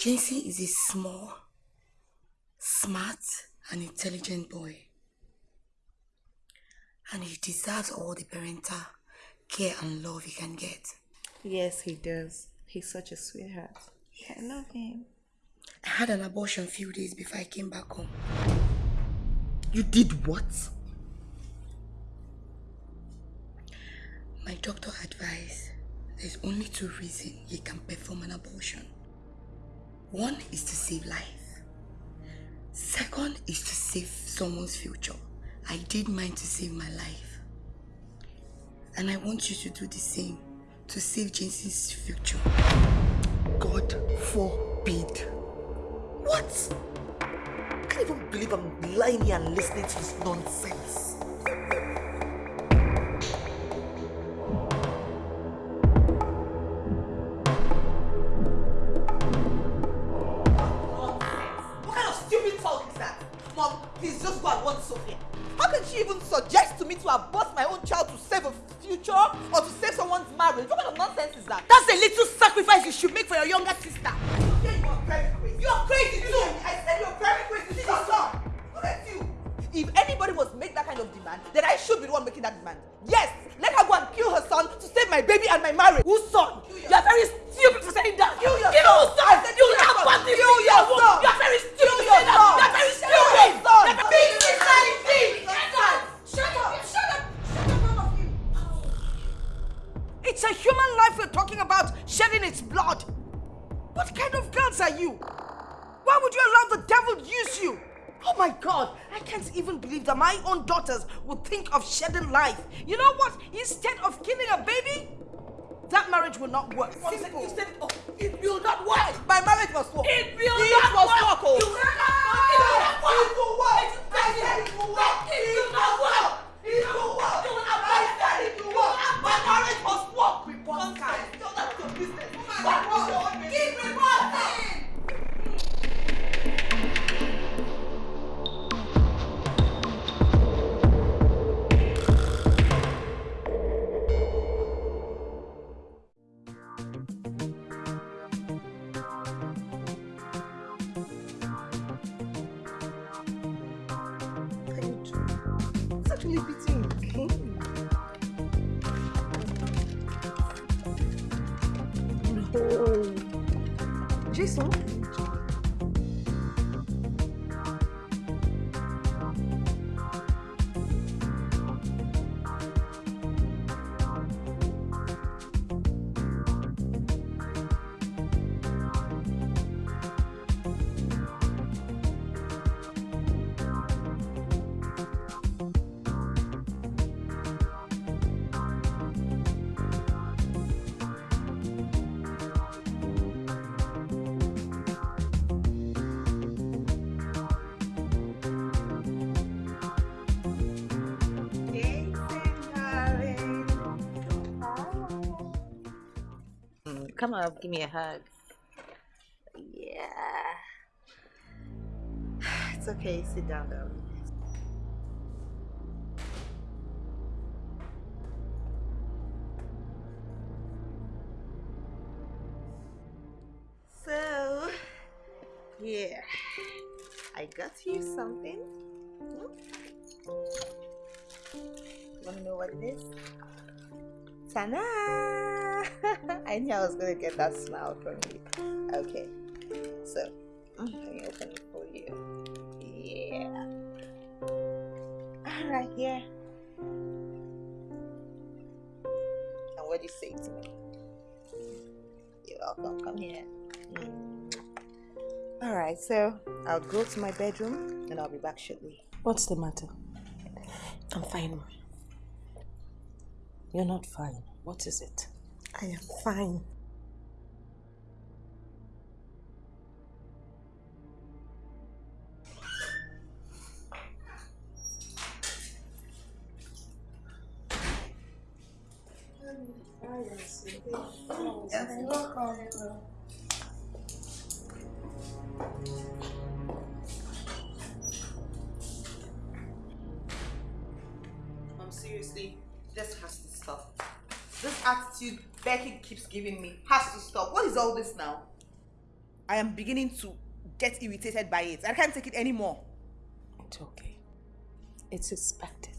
Jency is a small, smart, and intelligent boy. And he deserves all the parental care and love he can get. Yes, he does. He's such a sweetheart. I love him. I had an abortion a few days before I came back home. You did what? My doctor advised there's only two reasons he can perform an abortion. One is to save life. Second is to save someone's future. I did mine to save my life. And I want you to do the same to save Jency's future. God forbid. What? I can't even believe I'm lying here and listening to this nonsense. She even suggest to me to abort my own child to save a future or to save someone's marriage? What kind of nonsense is that? That's a little sacrifice you should make for your younger sister. You are very crazy. You are crazy too. I said you are very crazy. Is son. Look at you. If anybody was make that kind of demand, then I should be the one making that demand. Yes, let her go and kill her son to save my baby and my marriage. Whose son? Shedding life. You know what? Instead of killing a baby, that marriage will not work. Simple. You Come up, give me a hug. Yeah. It's okay, sit down though. So, yeah. I got you something. Hmm? Wanna know what it is? Ta-da! I knew I was gonna get that smile from you. Okay, so let me open it for you. Yeah. All right, yeah. And what do you say to me? You're welcome. Come here. Mm. All right, so I'll go to my bedroom and I'll be back shortly. What's the matter? I'm fine. You're not fine. What is it? I am fine. Now? I am beginning to get irritated by it. I can't take it anymore. It's okay. It's expected.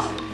My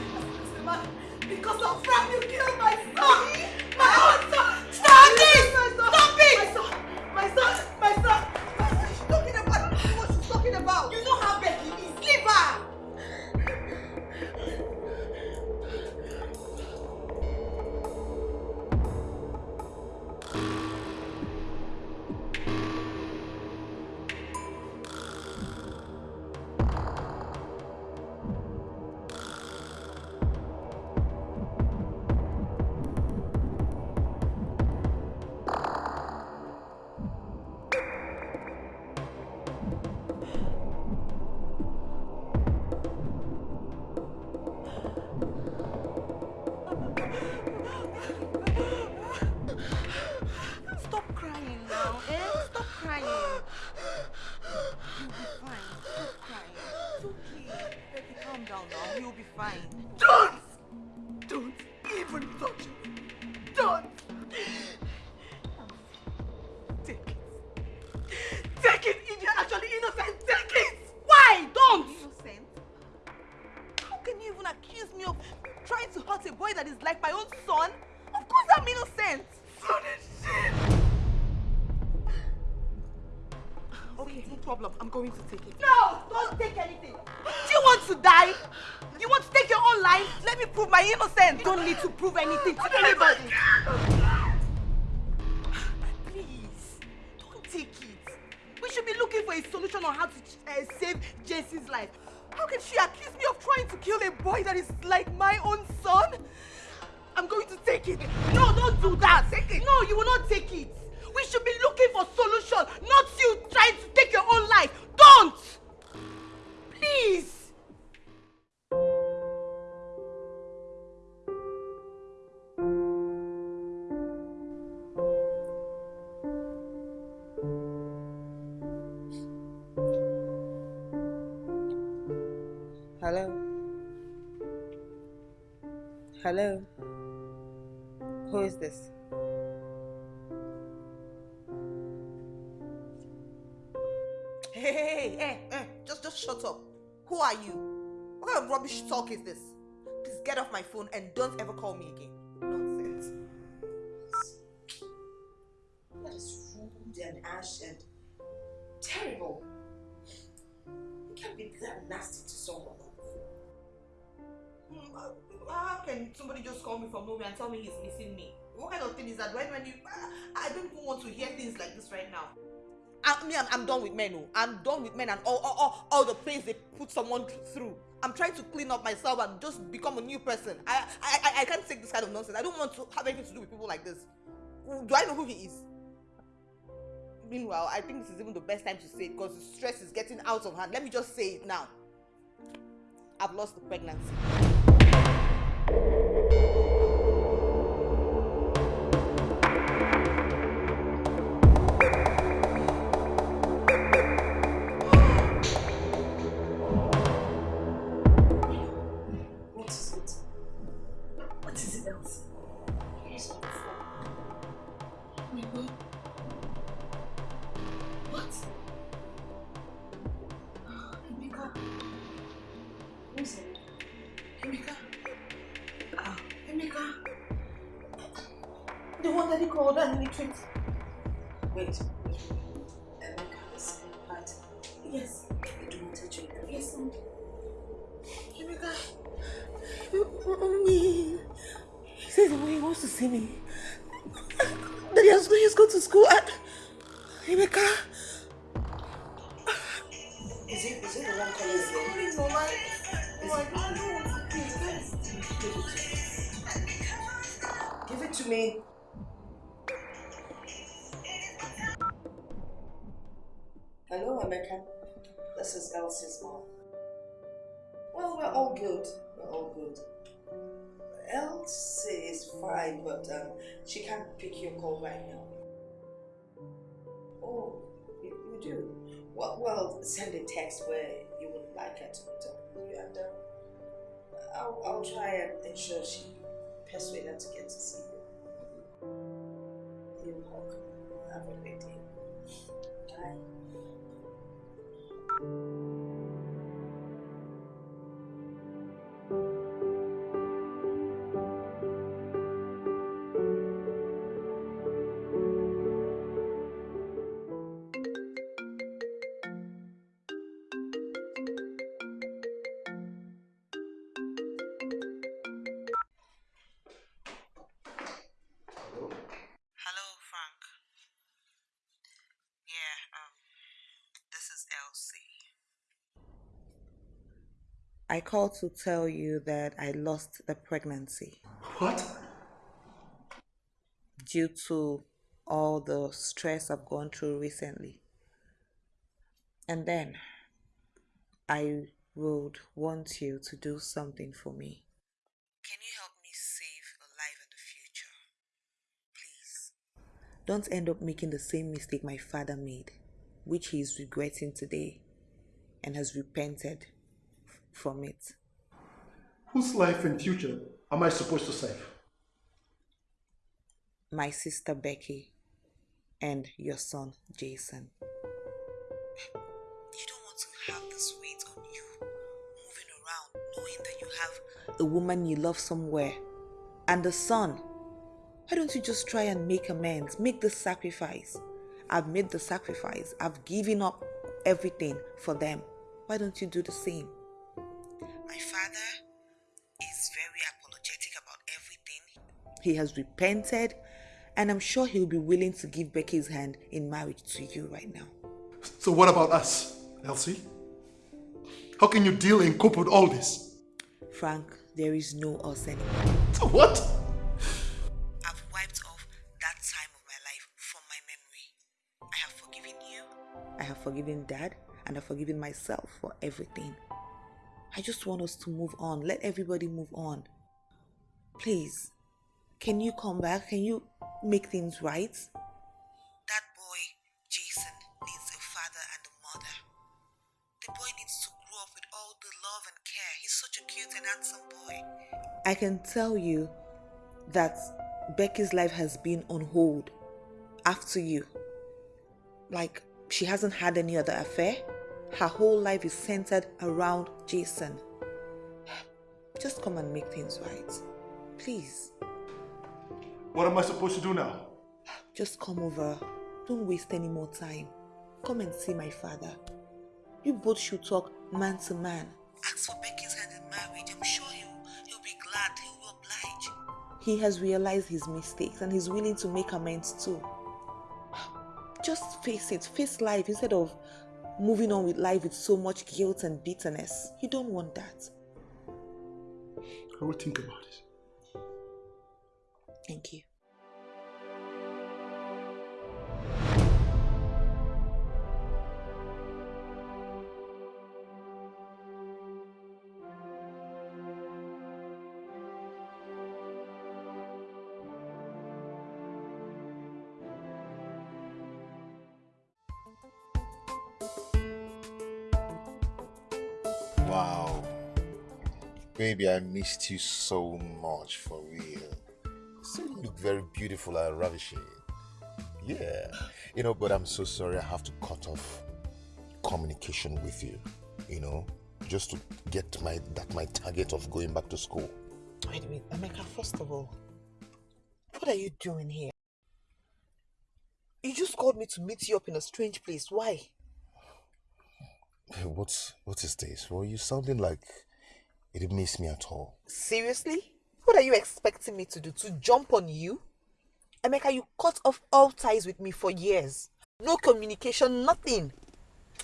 going to take it. No! Don't take anything! Do you want to die? You want to take your own life? Let me prove my innocence. You don't need to prove anything to I'm done with men and all, all, all, all the pains they put someone through. I'm trying to clean up myself and just become a new person. I, I, I, can't take this kind of nonsense. I don't want to have anything to do with people like this. Do I know who he is? meanwhile, I think this is even the best time to say it because the stress is getting out of hand. Let me just say it now. I've lost the pregnancy. Well, we're all good. We're all good. Elsie is fine, but um, she can't pick your call right now. Oh, you, you do? Well, well, send a text where you would like her to meet you, and um, I'll, I'll try and ensure she persuade her to get to see you. You're welcome. Have a great day. Bye. I called to tell you that I lost the pregnancy. What? Due to all the stress I've gone through recently. And then I would want you to do something for me. Can you help me save a life in the future? Please. Don't end up making the same mistake my father made, which he is regretting today and has repented from it. Whose life and future am I supposed to save? My sister Becky and your son Jason. You don't want to have this weight on you, moving around knowing that you have a woman you love somewhere and a son. Why don't you just try and make amends? Make the sacrifice. I've made the sacrifice. I've given up everything for them. Why don't you do the same? He has repented, and I'm sure he'll be willing to give Becky's hand in marriage to you right now. So what about us, Elsie? How can you deal and cope with all this? Frank, there is no us anymore. So what? I've wiped off that time of my life from my memory. I have forgiven you. I have forgiven Dad, and I've forgiven myself for everything. I just want us to move on. Let everybody move on. Please, can you come back? Can you make things right? That boy, Jason, needs a father and a mother. The boy needs to grow up with all the love and care. He's such a cute and handsome boy. I can tell you that Becky's life has been on hold after you. Like, she hasn't had any other affair. Her whole life is centered around Jason. Just come and make things right. Please. What am I supposed to do now? Just come over. Don't waste any more time. Come and see my father. You both should talk man to man. Ask for Becky's hand in marriage. I'm sure he'll, he'll be glad. He will oblige. He has realized his mistakes and he's willing to make amends too. Just face it. Face life instead of moving on with life with so much guilt and bitterness. You don't want that. I will think about it. Wow. Baby, I missed you so much for real. So you look very beautiful and ravishing. Yeah. You know, but I'm so sorry I have to cut off communication with you. You know, just to get my that my target of going back to school. Wait a minute, Emeka, first of all, what are you doing here? You just called me to meet you up in a strange place. Why? What what is this? Well, you sounding like you didn't miss me at all. Seriously? What are you expecting me to do? To jump on you? Emeka, you cut off all ties with me for years. No communication, nothing.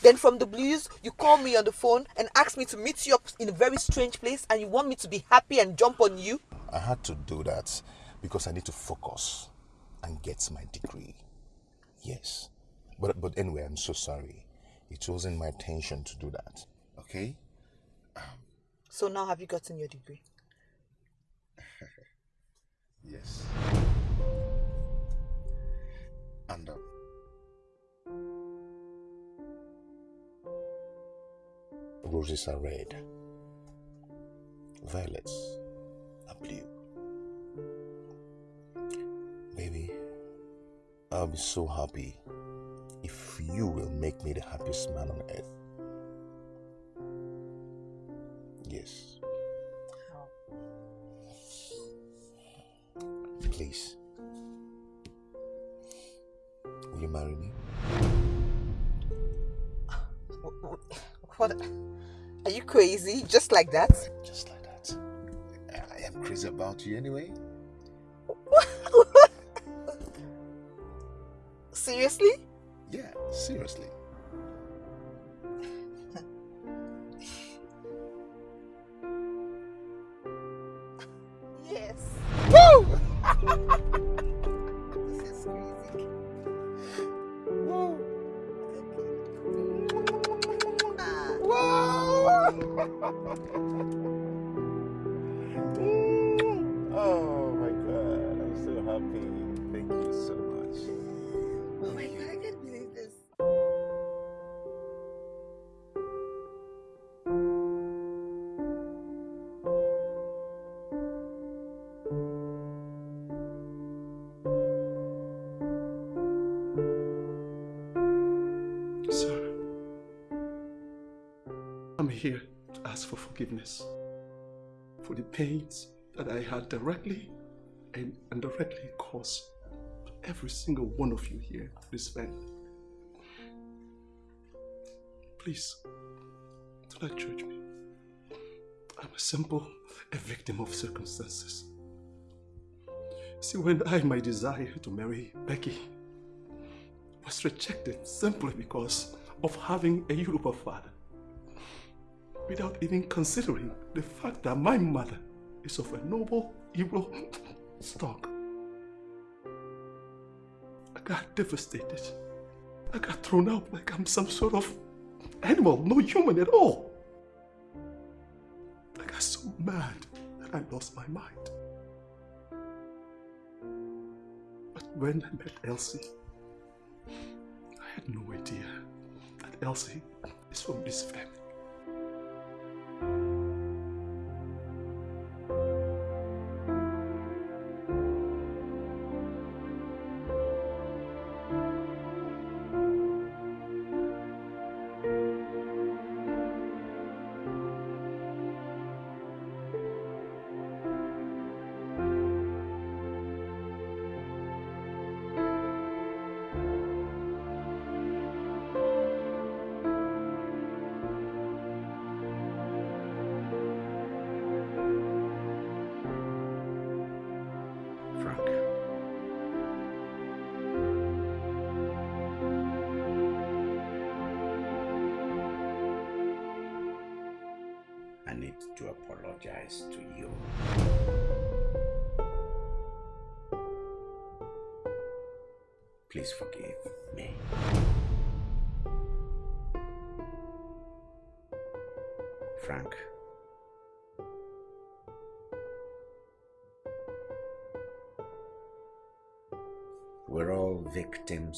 Then from the blues, you call me on the phone and ask me to meet you up in a very strange place and you want me to be happy and jump on you? I had to do that because I need to focus and get my degree. Yes. But but anyway, I'm so sorry. It wasn't my intention to do that. Okay? So now have you gotten your degree? Yes. And uh, roses are red, violets are blue. Baby, I'll be so happy if you will make me the happiest man on earth. Yes. Please. Will you marry me? What? Are you crazy? Just like that? Just like that. I am crazy about you anyway. Seriously? Yeah, seriously. I'm here to ask for forgiveness for the pains that I had directly and indirectly caused to every single one of you here, this family. Please, do not judge me. I'm a simple, a victim of circumstances. See, when I, my desire to marry Becky was rejected simply because of having a Yoruba father, without even considering the fact that my mother is of a noble Igbo stock. I got devastated. I got thrown out like I'm some sort of animal, no human at all. I got so mad that I lost my mind. But when I met Elsie, I had no idea that Elsie is from this family.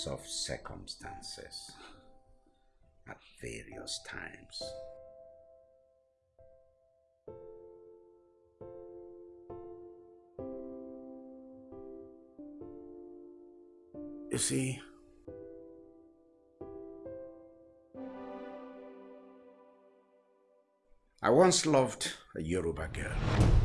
of circumstances at various times. You see, I once loved a Yoruba girl.